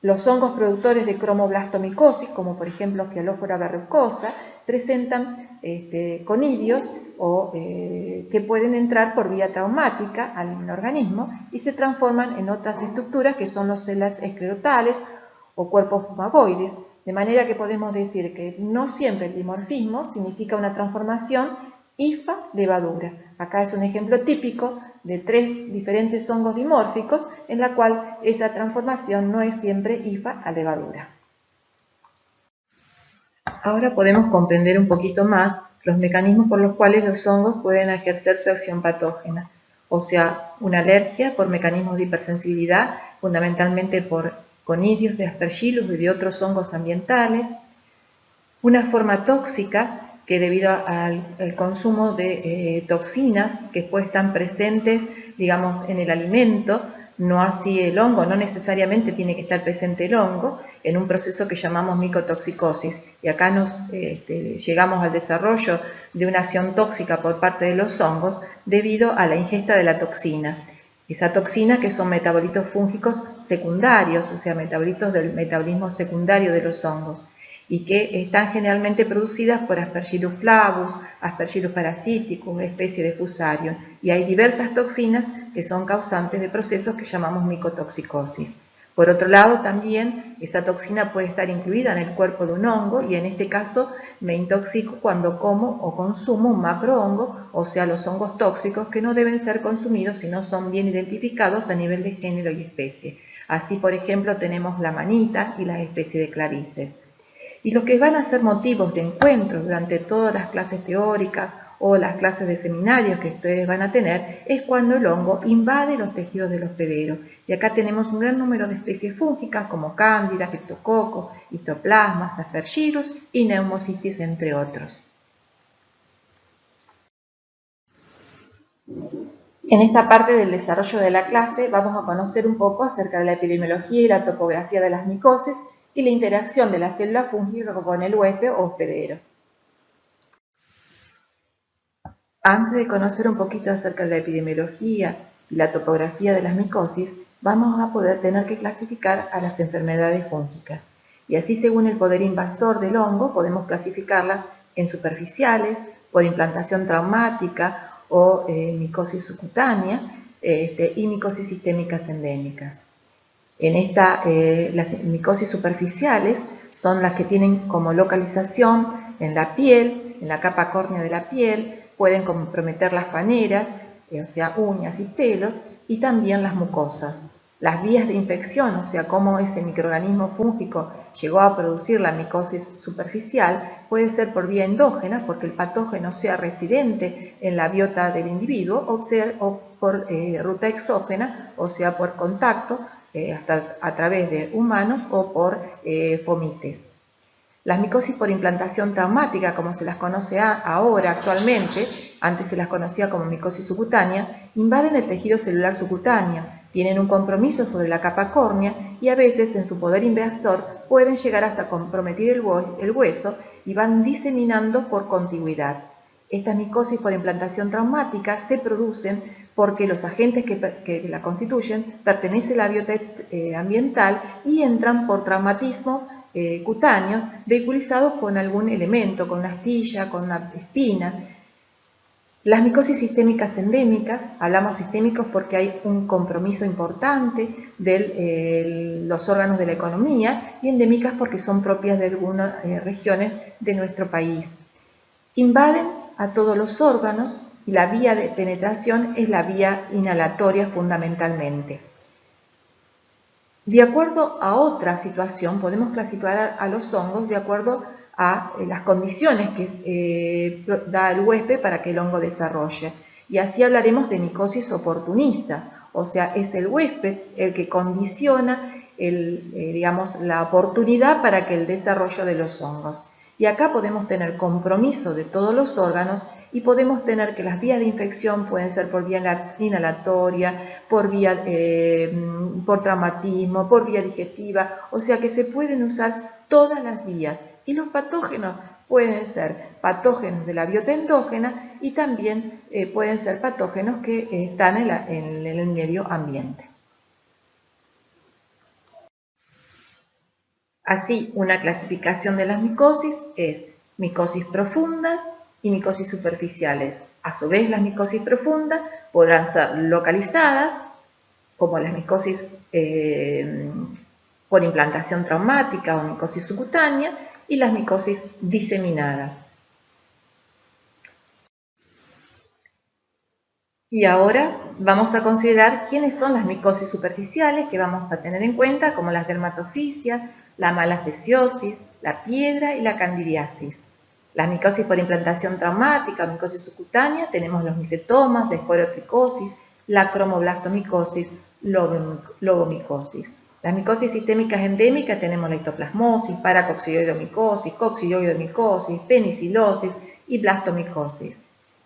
Los hongos productores de cromoblastomicosis, como por ejemplo Scialophora verrucosa, presentan este, conidios o, eh, que pueden entrar por vía traumática al organismo y se transforman en otras estructuras que son los celas esclerotales o cuerpos fumagoides, de manera que podemos decir que no siempre el dimorfismo significa una transformación IFA-levadura. Acá es un ejemplo típico de tres diferentes hongos dimórficos en la cual esa transformación no es siempre IFA a levadura. Ahora podemos comprender un poquito más los mecanismos por los cuales los hongos pueden ejercer su acción patógena, o sea, una alergia por mecanismos de hipersensibilidad, fundamentalmente por conidios de aspergillus y de otros hongos ambientales, una forma tóxica que debido al, consumo de eh, toxinas que pues están presentes, digamos, en el alimento, no así el hongo, no necesariamente tiene que estar presente el hongo, en un proceso que llamamos micotoxicosis. Y acá nos este, llegamos al desarrollo de una acción tóxica por parte de los hongos debido a la ingesta de la toxina. Esa toxina que son metabolitos fúngicos secundarios, o sea, metabolitos del metabolismo secundario de los hongos y que están generalmente producidas por Aspergillus flavus, Aspergillus parasiticus, especie de Fusarium, y hay diversas toxinas que son causantes de procesos que llamamos micotoxicosis. Por otro lado, también esa toxina puede estar incluida en el cuerpo de un hongo y en este caso me intoxico cuando como o consumo un macrohongo, o sea, los hongos tóxicos que no deben ser consumidos si no son bien identificados a nivel de género y especie. Así, por ejemplo, tenemos la manita y la especie de clarices. Y lo que van a ser motivos de encuentro durante todas las clases teóricas o las clases de seminarios que ustedes van a tener es cuando el hongo invade los tejidos del hospedero. Y acá tenemos un gran número de especies fúngicas como cándida, criptococo, histoplasmas, aspergillus y neumocitis, entre otros. En esta parte del desarrollo de la clase vamos a conocer un poco acerca de la epidemiología y la topografía de las micosis y la interacción de la célula fúngica con el huésped o hospedero. Antes de conocer un poquito acerca de la epidemiología y la topografía de las micosis, vamos a poder tener que clasificar a las enfermedades fúngicas. Y así según el poder invasor del hongo podemos clasificarlas en superficiales, por implantación traumática o eh, micosis subcutánea este, y micosis sistémicas endémicas. En esta, eh, las micosis superficiales son las que tienen como localización en la piel, en la capa córnea de la piel, pueden comprometer las paneras, eh, o sea, uñas y pelos, y también las mucosas. Las vías de infección, o sea, cómo ese microorganismo fúngico llegó a producir la micosis superficial, puede ser por vía endógena, porque el patógeno sea residente en la biota del individuo, o, ser, o por eh, ruta exógena, o sea, por contacto eh, hasta a través de humanos o por eh. Las micosis por implantación traumática, como se las conoce ahora actualmente, antes se las conocía como micosis subcutánea, invaden el tejido celular subcutáneo, tienen un compromiso sobre la capa córnea y a veces en su poder invasor pueden llegar hasta comprometer el, hueso y van diseminando por contigüidad. Estas micosis por implantación traumática se producen porque los agentes que, la constituyen pertenecen a la biota eh, ambiental y entran por traumatismo eh, cutáneos vehiculizados con algún elemento, con una astilla, con una espina. Las micosis sistémicas endémicas, hablamos sistémicos porque hay un compromiso importante de eh, los órganos de la economía y endémicas porque son propias de algunas eh, regiones de nuestro país. Invaden a todos los órganos y la vía de penetración es la vía inhalatoria fundamentalmente. De acuerdo a otra situación, podemos clasificar a los hongos de acuerdo a eh, las condiciones que eh, da el huésped para que el hongo desarrolle. Y así hablaremos de micosis oportunistas, o sea, es el huésped el que condiciona el, eh, la oportunidad para que el desarrollo de los hongos. Y acá podemos tener compromiso de todos los órganos y podemos tener que las vías de infección pueden ser por vía inhalatoria, por, vía, eh, por traumatismo, por vía digestiva, o sea que se pueden usar todas las vías. Y los patógenos pueden ser patógenos de la biota endógena y también eh, pueden ser patógenos que están en el medio ambiente. Así, una clasificación de las micosis es micosis profundas, y micosis superficiales. A su vez, las micosis profundas podrán ser localizadas, como las micosis eh, por implantación traumática o micosis subcutánea, y las micosis diseminadas. Y ahora vamos a considerar quiénes son las micosis superficiales que vamos a tener en cuenta, como las dermatofisias, la malacesiosis, la piedra y la candidiasis. La micosis por implantación traumática, micosis subcutánea, tenemos los micetomas, esporotricosis, la cromoblastomicosis, lobomicosis. Las micosis sistémicas endémicas tenemos la histoplasmosis, paracoxidioidomicosis, coxidioidomicosis, penicilosis y blastomicosis.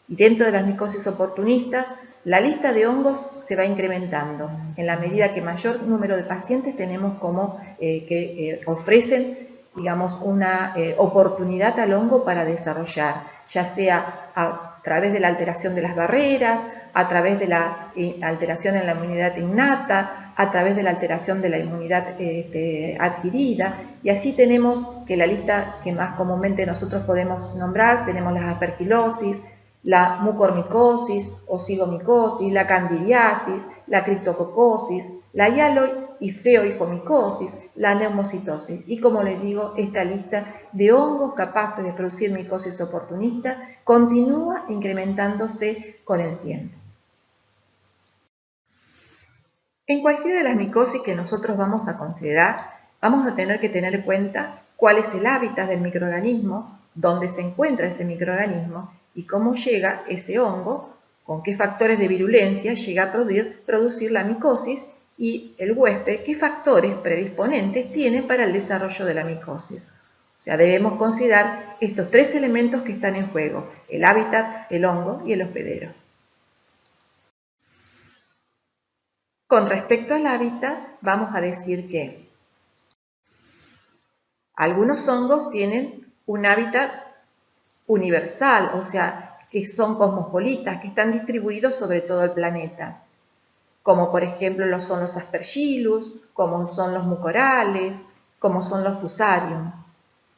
Y dentro de las micosis oportunistas, la lista de hongos se va incrementando en la medida que mayor número de pacientes tenemos como eh, que eh, ofrecen digamos, una eh, oportunidad al hongo para desarrollar, ya sea a través de la alteración de las barreras, a través de la eh, alteración en la inmunidad innata, a través de la alteración de la inmunidad este, adquirida, y así tenemos que la lista que más comúnmente nosotros podemos nombrar, tenemos la aspergilosis, la mucormicosis, osigomicosis, la candidiasis, la criptococosis, la hialo y feoifomicosis, la neumocitosis. Y como les digo, esta lista de hongos capaces de producir micosis oportunista continúa incrementándose con el tiempo. En cualquiera de las micosis que nosotros vamos a considerar, vamos a tener que tener en cuenta cuál es el hábitat del microorganismo, dónde se encuentra ese microorganismo y cómo llega ese hongo, con qué factores de virulencia llega a producir la micosis y el huésped qué factores predisponentes tiene para el desarrollo de la micosis. O sea, debemos considerar estos tres elementos que están en juego, el hábitat, el hongo y el hospedero. Con respecto al hábitat, vamos a decir que algunos hongos tienen un hábitat universal, o sea, que son cosmopolitas, que están distribuidos sobre todo el planeta, como por ejemplo lo son los aspergillus, como son los mucorales, como son los fusarium.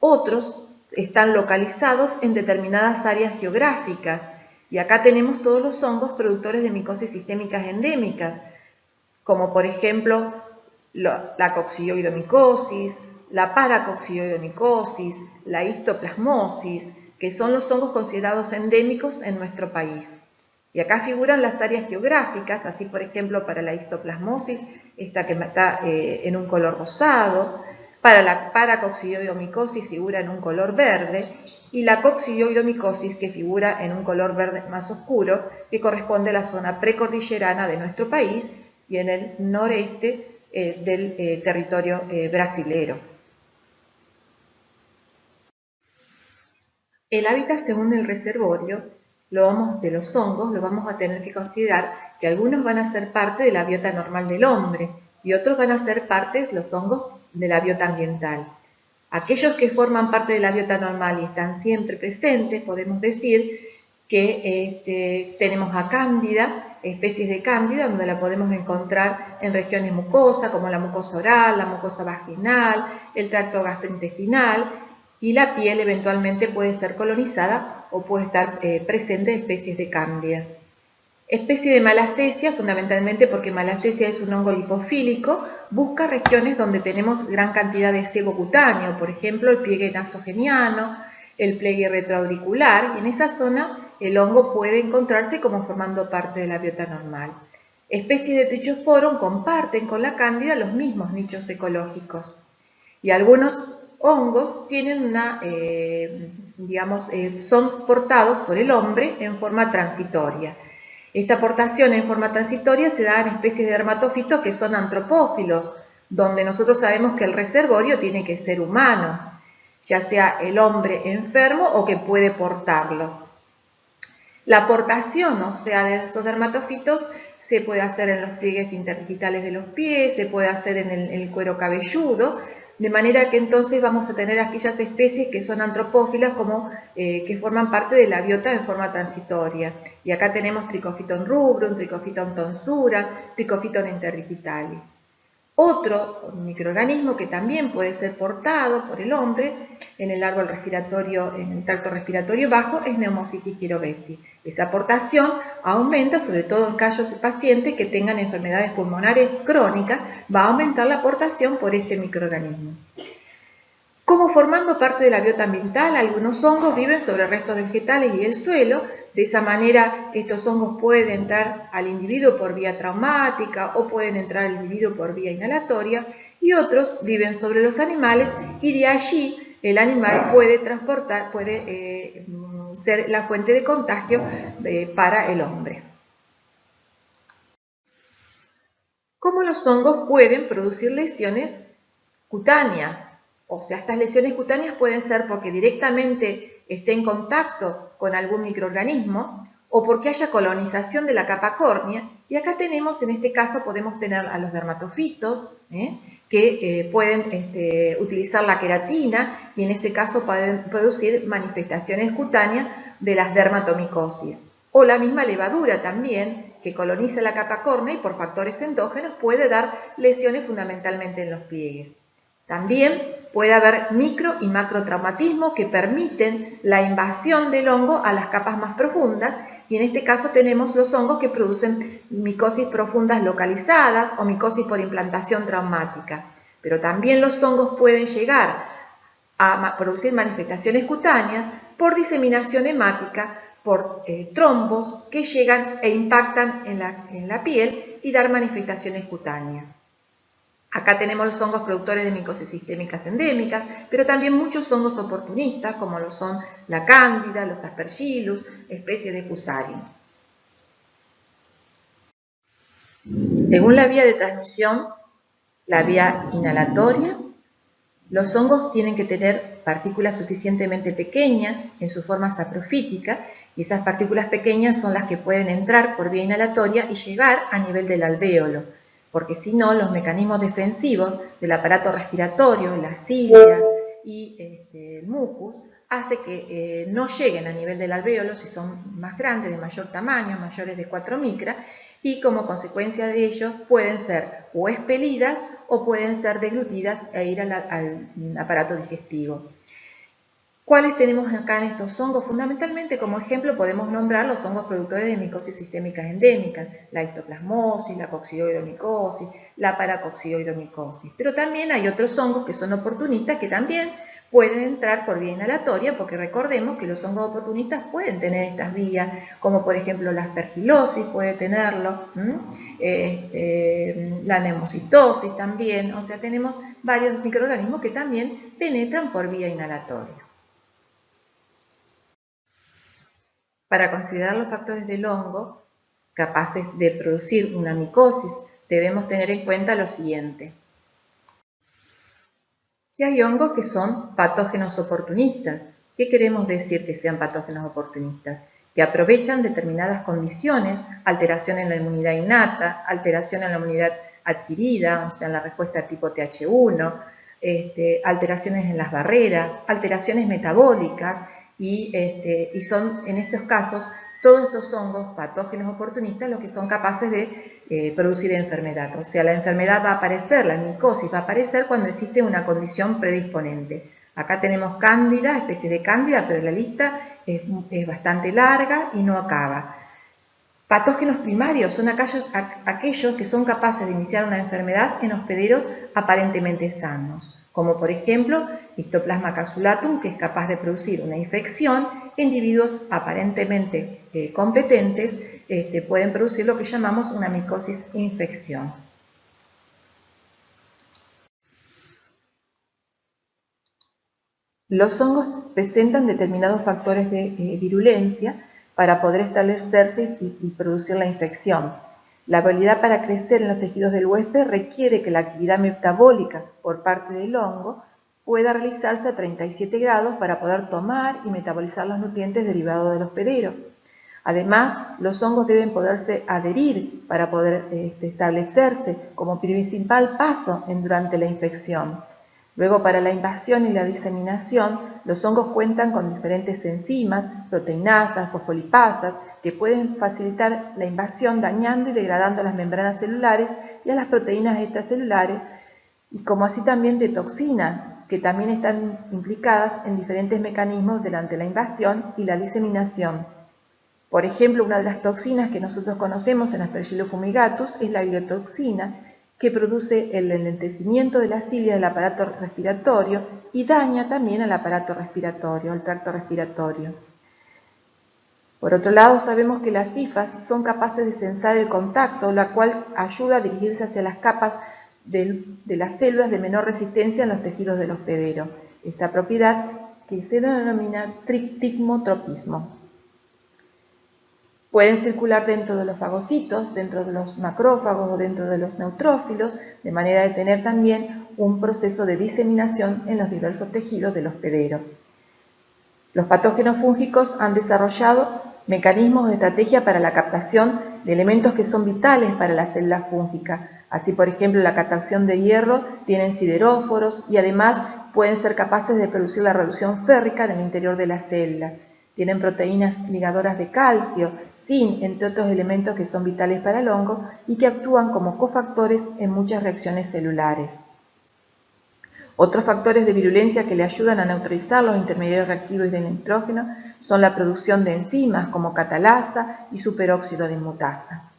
Otros están localizados en determinadas áreas geográficas, y acá tenemos todos los hongos productores de micosis sistémicas endémicas, como por ejemplo la coccidioidomicosis, la paracoccidioidomicosis, la histoplasmosis, que son los hongos considerados endémicos en nuestro país. Y acá figuran las áreas geográficas, así por ejemplo para la histoplasmosis, esta que está eh, en un color rosado, para la paracoccidioidomicosis figura en un color verde, y la coccidioidomicosis que figura en un color verde más oscuro, que corresponde a la zona precordillerana de nuestro país y en el noreste eh, del eh, territorio brasilero. El hábitat según el reservorio lo vamos, de los hongos lo vamos a tener que considerar que algunos van a ser parte de la biota normal del hombre y otros van a ser parte, los hongos, de la biota ambiental. Aquellos que forman parte de la biota normal y están siempre presentes, podemos decir que este, tenemos a cándida, especies de cándida, donde la podemos encontrar en regiones mucosas, como la mucosa oral, la mucosa vaginal, el tracto gastrointestinal, y la piel eventualmente puede ser colonizada o puede estar eh, presente especies de cándida. Especie de malacesia, fundamentalmente porque malacesia es un hongo lipofílico, busca regiones donde tenemos gran cantidad de sebo cutáneo, por ejemplo el pliegue nasogeniano, el pliegue retroauricular, y en esa zona el hongo puede encontrarse como formando parte de la biota normal. Especies de Trichosporum comparten con la cándida los mismos nichos ecológicos y algunos hongos tienen una, eh, digamos, eh, son portados por el hombre en forma transitoria. Esta aportación en forma transitoria se da en especies de dermatofitos que son antropófilos, donde nosotros sabemos que el reservorio tiene que ser humano, ya sea el hombre enfermo o que puede portarlo. La aportación, o sea, de esos dermatofitos se puede hacer en los pliegues interdigitales de los pies, se puede hacer en el, cuero cabelludo, de manera que entonces vamos a tener aquellas especies que son antropófilas como eh, que forman parte de la biota en forma transitoria. Y acá tenemos Trichofiton rubrum, Trichofiton tonsura, Trichofiton interdigitale. Otro microorganismo que también puede ser portado por el hombre en el árbol respiratorio, en el tracto respiratorio bajo, es Pneumocystis girovesi. Esa aportación aumenta, sobre todo en casos de pacientes que tengan enfermedades pulmonares crónicas, va a aumentar la aportación por este microorganismo. Como formando parte de la biota ambiental, algunos hongos viven sobre restos vegetales y el suelo, de esa manera estos hongos pueden entrar al individuo por vía traumática o pueden entrar al individuo por vía inhalatoria y otros viven sobre los animales y de allí el animal puede transportar, puede eh, ser la fuente de contagio eh, para el hombre. ¿Cómo los hongos pueden producir lesiones cutáneas? O sea, estas lesiones cutáneas pueden ser porque directamente esté en contacto con algún microorganismo o porque haya colonización de la capa córnea. Y acá tenemos, en este caso, podemos tener a los dermatofitos, ¿eh? que eh, pueden este, utilizar la queratina y en ese caso pueden producir manifestaciones cutáneas de las dermatomicosis. O la misma levadura también, que coloniza la capa córnea y por factores endógenos puede dar lesiones fundamentalmente en los pliegues. También puede haber micro y macrotraumatismo que permiten la invasión del hongo a las capas más profundas y en este caso tenemos los hongos que producen micosis profundas localizadas o micosis por implantación traumática. Pero también los hongos pueden llegar a producir manifestaciones cutáneas por diseminación hemática, por eh, trombos que llegan e impactan en la piel y dar manifestaciones cutáneas. Acá tenemos los hongos productores de micosis sistémicas endémicas, pero también muchos hongos oportunistas, como lo son la cándida, los aspergillus, especies de fusarium. Según la vía de transmisión, la vía inhalatoria, los hongos tienen que tener partículas suficientemente pequeñas en su forma saprofítica y esas partículas pequeñas son las que pueden entrar por vía inhalatoria y llegar a nivel del alvéolo, porque si no, los mecanismos defensivos del aparato respiratorio, las cilias y este, el mucus, hace que eh, no lleguen a nivel del alvéolo si son más grandes, de mayor tamaño, mayores de 4 micras, y como consecuencia de ello pueden ser o expelidas o pueden ser deglutidas e ir al, aparato digestivo. ¿Cuáles tenemos acá en estos hongos? Fundamentalmente, como ejemplo, podemos nombrar los hongos productores de micosis sistémicas endémicas, la histoplasmosis, la coccidioidomicosis, la paracoccidioidomicosis. Pero también hay otros hongos que son oportunistas que también pueden entrar por vía inhalatoria, porque recordemos que los hongos oportunistas pueden tener estas vías, como por ejemplo la aspergilosis puede tenerlo, este, la nemocitosis también, o sea, tenemos varios microorganismos que también penetran por vía inhalatoria. Para considerar los factores del hongo capaces de producir una micosis, debemos tener en cuenta lo siguiente que hay hongos que son patógenos oportunistas. ¿Qué queremos decir que sean patógenos oportunistas? Que aprovechan determinadas condiciones, alteración en la inmunidad innata, alteración en la inmunidad adquirida, o sea, en la respuesta tipo TH1, este, alteraciones en las barreras, alteraciones metabólicas y, este, y son en estos casos todos estos hongos patógenos oportunistas los que son capaces de eh, producir enfermedad. O sea, la enfermedad va a aparecer, la micosis va a aparecer cuando existe una condición predisponente. Acá tenemos cándida, especie de cándida, pero la lista es, bastante larga y no acaba. Patógenos primarios son aquellos, aquellos que son capaces de iniciar una enfermedad en hospederos aparentemente sanos como por ejemplo Histoplasma capsulatum, que es capaz de producir una infección, individuos aparentemente eh, competentes este, pueden producir lo que llamamos una micosis infección. Los hongos presentan determinados factores de eh, virulencia para poder establecerse y producir la infección. La habilidad para crecer en los tejidos del huésped requiere que la actividad metabólica por parte del hongo pueda realizarse a 37 grados para poder tomar y metabolizar los nutrientes derivados del hospedero. Además, los hongos deben poderse adherir para poder este, establecerse como principal paso en, durante la infección. Luego, para la invasión y la diseminación, los hongos cuentan con diferentes enzimas, proteinasas, fosfolipasas, que pueden facilitar la invasión dañando y degradando las membranas celulares y a las proteínas extracelulares, y como así también de toxinas, que también están implicadas en diferentes mecanismos durante la invasión y la diseminación. Por ejemplo, una de las toxinas que nosotros conocemos en Aspergillus fumigatus es la gliotoxina, que produce el enlentecimiento de la cilia del aparato respiratorio y daña también al aparato respiratorio, al tracto respiratorio. Por otro lado, sabemos que las cifas son capaces de sensar el contacto, la cual ayuda a dirigirse hacia las capas de, las células de menor resistencia en los tejidos del hospedero. Esta propiedad que se denomina trictigmotropismo. Pueden circular dentro de los fagocitos, dentro de los macrófagos o dentro de los neutrófilos, de manera de tener también un proceso de diseminación en los diversos tejidos del hospedero. Los patógenos fúngicos han desarrollado mecanismos de estrategia para la captación de elementos que son vitales para la célula fúngica. Así, por ejemplo, la captación de hierro tienen sideróforos y además pueden ser capaces de producir la reducción férrica en el interior de la célula. Tienen proteínas ligadoras de calcio, zinc, entre otros elementos que son vitales para el hongo y que actúan como cofactores en muchas reacciones celulares. Otros factores de virulencia que le ayudan a neutralizar los intermediarios reactivos del nitrógeno son la producción de enzimas como catalasa y superóxido de mutasa.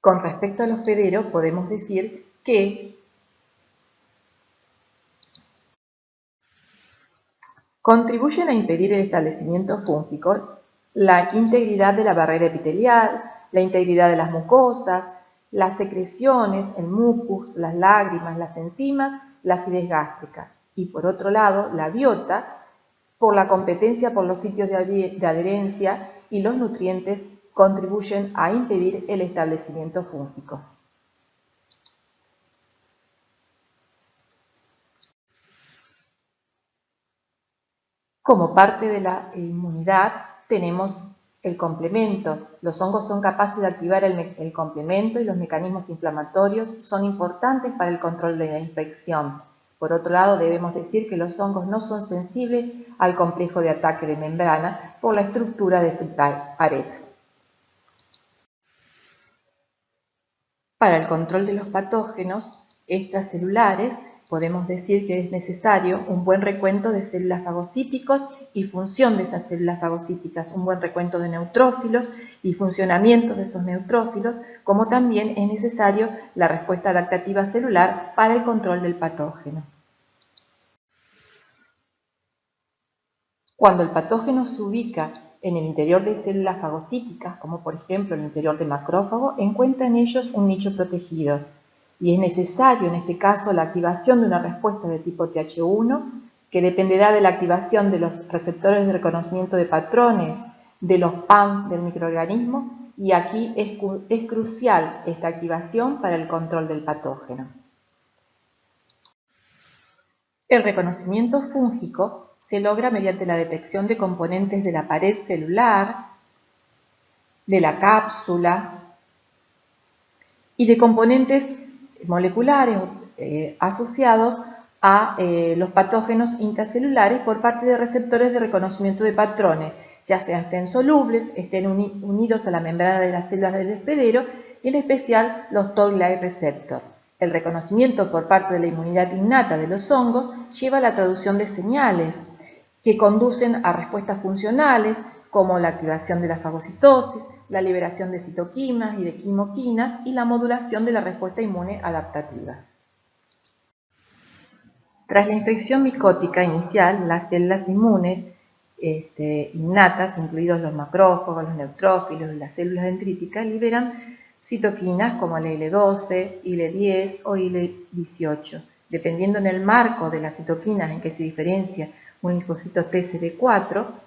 Con respecto al hospedero, podemos decir que contribuyen a impedir el establecimiento fúngico la integridad de la barrera epitelial, la integridad de las mucosas, las secreciones, el mucus, las lágrimas, las enzimas, la acidez gástrica. Y por otro lado, la biota, por la competencia por los sitios de adherencia y los nutrientes contribuyen a impedir el establecimiento fúngico. Como parte de la inmunidad tenemos el complemento. Los hongos son capaces de activar el, complemento y los mecanismos inflamatorios son importantes para el control de la infección. Por otro lado, debemos decir que los hongos no son sensibles al complejo de ataque de membrana por la estructura de su pared. Para el control de los patógenos extracelulares, podemos decir que es necesario un buen recuento de células fagocíticos y función de esas células fagocíticas, un buen recuento de neutrófilos y funcionamiento de esos neutrófilos, como también es necesario la respuesta adaptativa celular para el control del patógeno. Cuando el patógeno se ubica en el interior de células fagocíticas, como por ejemplo en el interior de macrófago, encuentra en ellos un nicho protegido y es necesario en este caso la activación de una respuesta de tipo TH1 que dependerá de la activación de los receptores de reconocimiento de patrones de los PAM del microorganismo y aquí es, es crucial esta activación para el control del patógeno. El reconocimiento fúngico se logra mediante la detección de componentes de la pared celular, de la cápsula y de componentes moleculares eh, asociados a eh, los patógenos intracelulares por parte de receptores de reconocimiento de patrones, ya sean estén solubles, estén unidos a la membrana de las células del hospedero y en especial los Toll-like receptor. El reconocimiento por parte de la inmunidad innata de los hongos lleva a la traducción de señales que conducen a respuestas funcionales como la activación de la fagocitosis, la liberación de citoquinas y de quimoquinas y la modulación de la respuesta inmune adaptativa. Tras la infección micótica inicial, las células inmunes este, innatas, incluidos los macrófagos, los neutrófilos y las células dendríticas, liberan citoquinas como el IL-12, IL-10 o IL-18. Dependiendo en el marco de las citoquinas en que se diferencia un linfocito TCD4,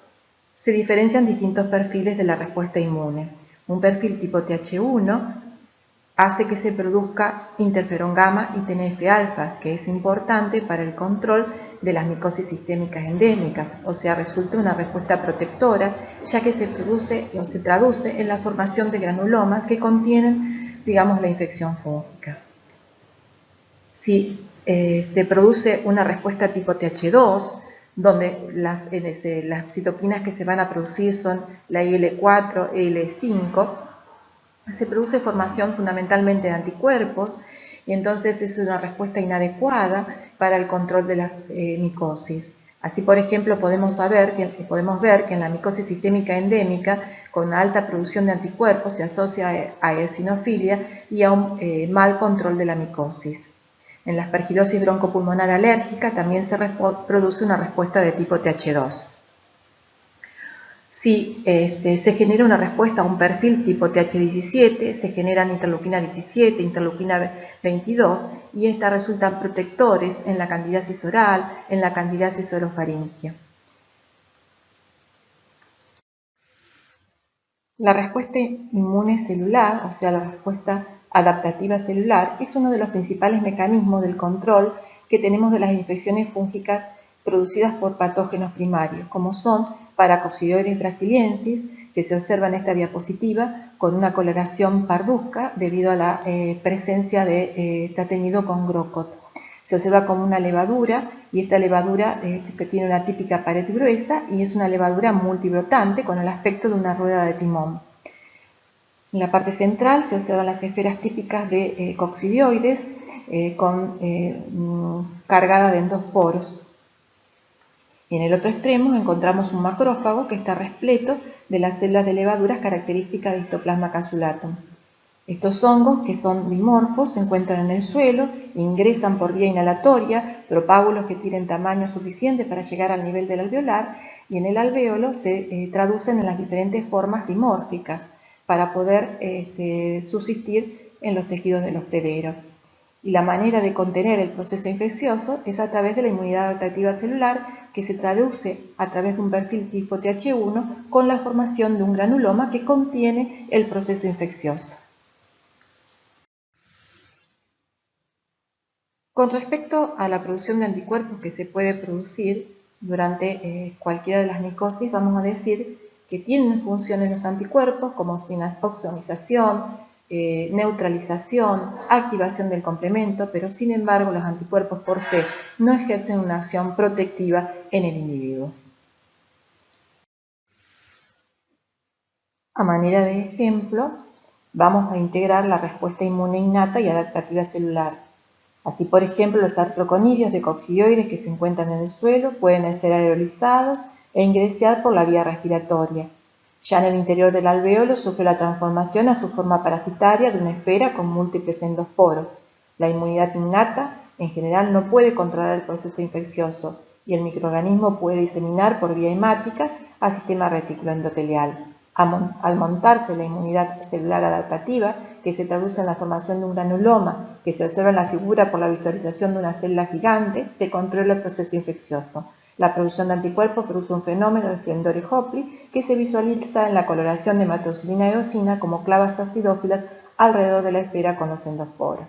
se diferencian distintos perfiles de la respuesta inmune. Un perfil tipo TH1 hace que se produzca interferón gamma y TNF-alfa, que es importante para el control de las micosis sistémicas endémicas, o sea, resulta una respuesta protectora, ya que se produce o se traduce en la formación de granulomas que contienen, digamos, la infección fúngica. Si eh, se produce una respuesta tipo TH2, donde las, las citoquinas que se van a producir son la IL4, IL5, se produce formación fundamentalmente de anticuerpos y entonces es una respuesta inadecuada para el control de las eh, micosis. Así, por ejemplo, podemos, saber que, podemos ver que en la micosis sistémica endémica, con alta producción de anticuerpos, se asocia a eosinofilia y a un eh, mal control de la micosis. En la aspergilosis broncopulmonar alérgica también se produce una respuesta de tipo TH2. Si este, se genera una respuesta a un perfil tipo TH17, se generan interleuquina 17, interleuquina 22 y estas resultan protectores en la candidiasis oral, en la candidiasis orofaringia. La respuesta inmune celular, o sea, la respuesta adaptativa celular es uno de los principales mecanismos del control que tenemos de las infecciones fúngicas producidas por patógenos primarios, como son Paracoccidioides brasiliensis, que se observa en esta diapositiva con una coloración parduzca debido a la eh, presencia de eh, con grocot. Se observa como una levadura y esta levadura eh, que tiene una típica pared gruesa y es una levadura multibrotante con el aspecto de una rueda de timón. En la parte central se observan las esferas típicas de eh, coccidioides eh, eh, mm, de endosporos. Y en el otro extremo encontramos un macrófago que está repleto de las células de levaduras características de histoplasma casulatum. Estos hongos, que son dimorfos, se encuentran en el suelo, ingresan por vía inhalatoria, propágulos que tienen tamaño suficiente para llegar al nivel del alveolar, y en el alveolo se traducen en las diferentes formas dimórficas, para poder este, subsistir en los tejidos del hospedero. Y la manera de contener el proceso infeccioso es a través de la inmunidad adaptativa celular que se traduce a través de un perfil tipo TH1 con la formación de un granuloma que contiene el proceso infeccioso. Con respecto a la producción de anticuerpos que se puede producir durante eh, cualquiera de las micosis, vamos a decir que tienen funciones los anticuerpos como oxonización, eh, neutralización, activación del complemento, pero sin embargo los anticuerpos por sí no ejercen una acción protectiva en el individuo. A manera de ejemplo, vamos a integrar la respuesta inmune innata y adaptativa celular. Así, por ejemplo, los artroconidios de coccidioides que se encuentran en el suelo pueden ser aerolizados e ingresar por la vía respiratoria. Ya en el interior del alveolo sufre la transformación a su forma parasitaria de una esfera con múltiples endosporos. La inmunidad innata, en general, no puede controlar el proceso infeccioso y el microorganismo puede diseminar por vía hemática al sistema retículo endotelial. Al montarse la inmunidad celular adaptativa, que se traduce en la formación de un granuloma que se observa en la figura por la visualización de una célula gigante, se controla el proceso infeccioso. La producción de anticuerpos produce un fenómeno de Flendore Hopley que se visualiza en la coloración de hematocilina y eosina como clavas acidófilas alrededor de la esfera con los endosporos.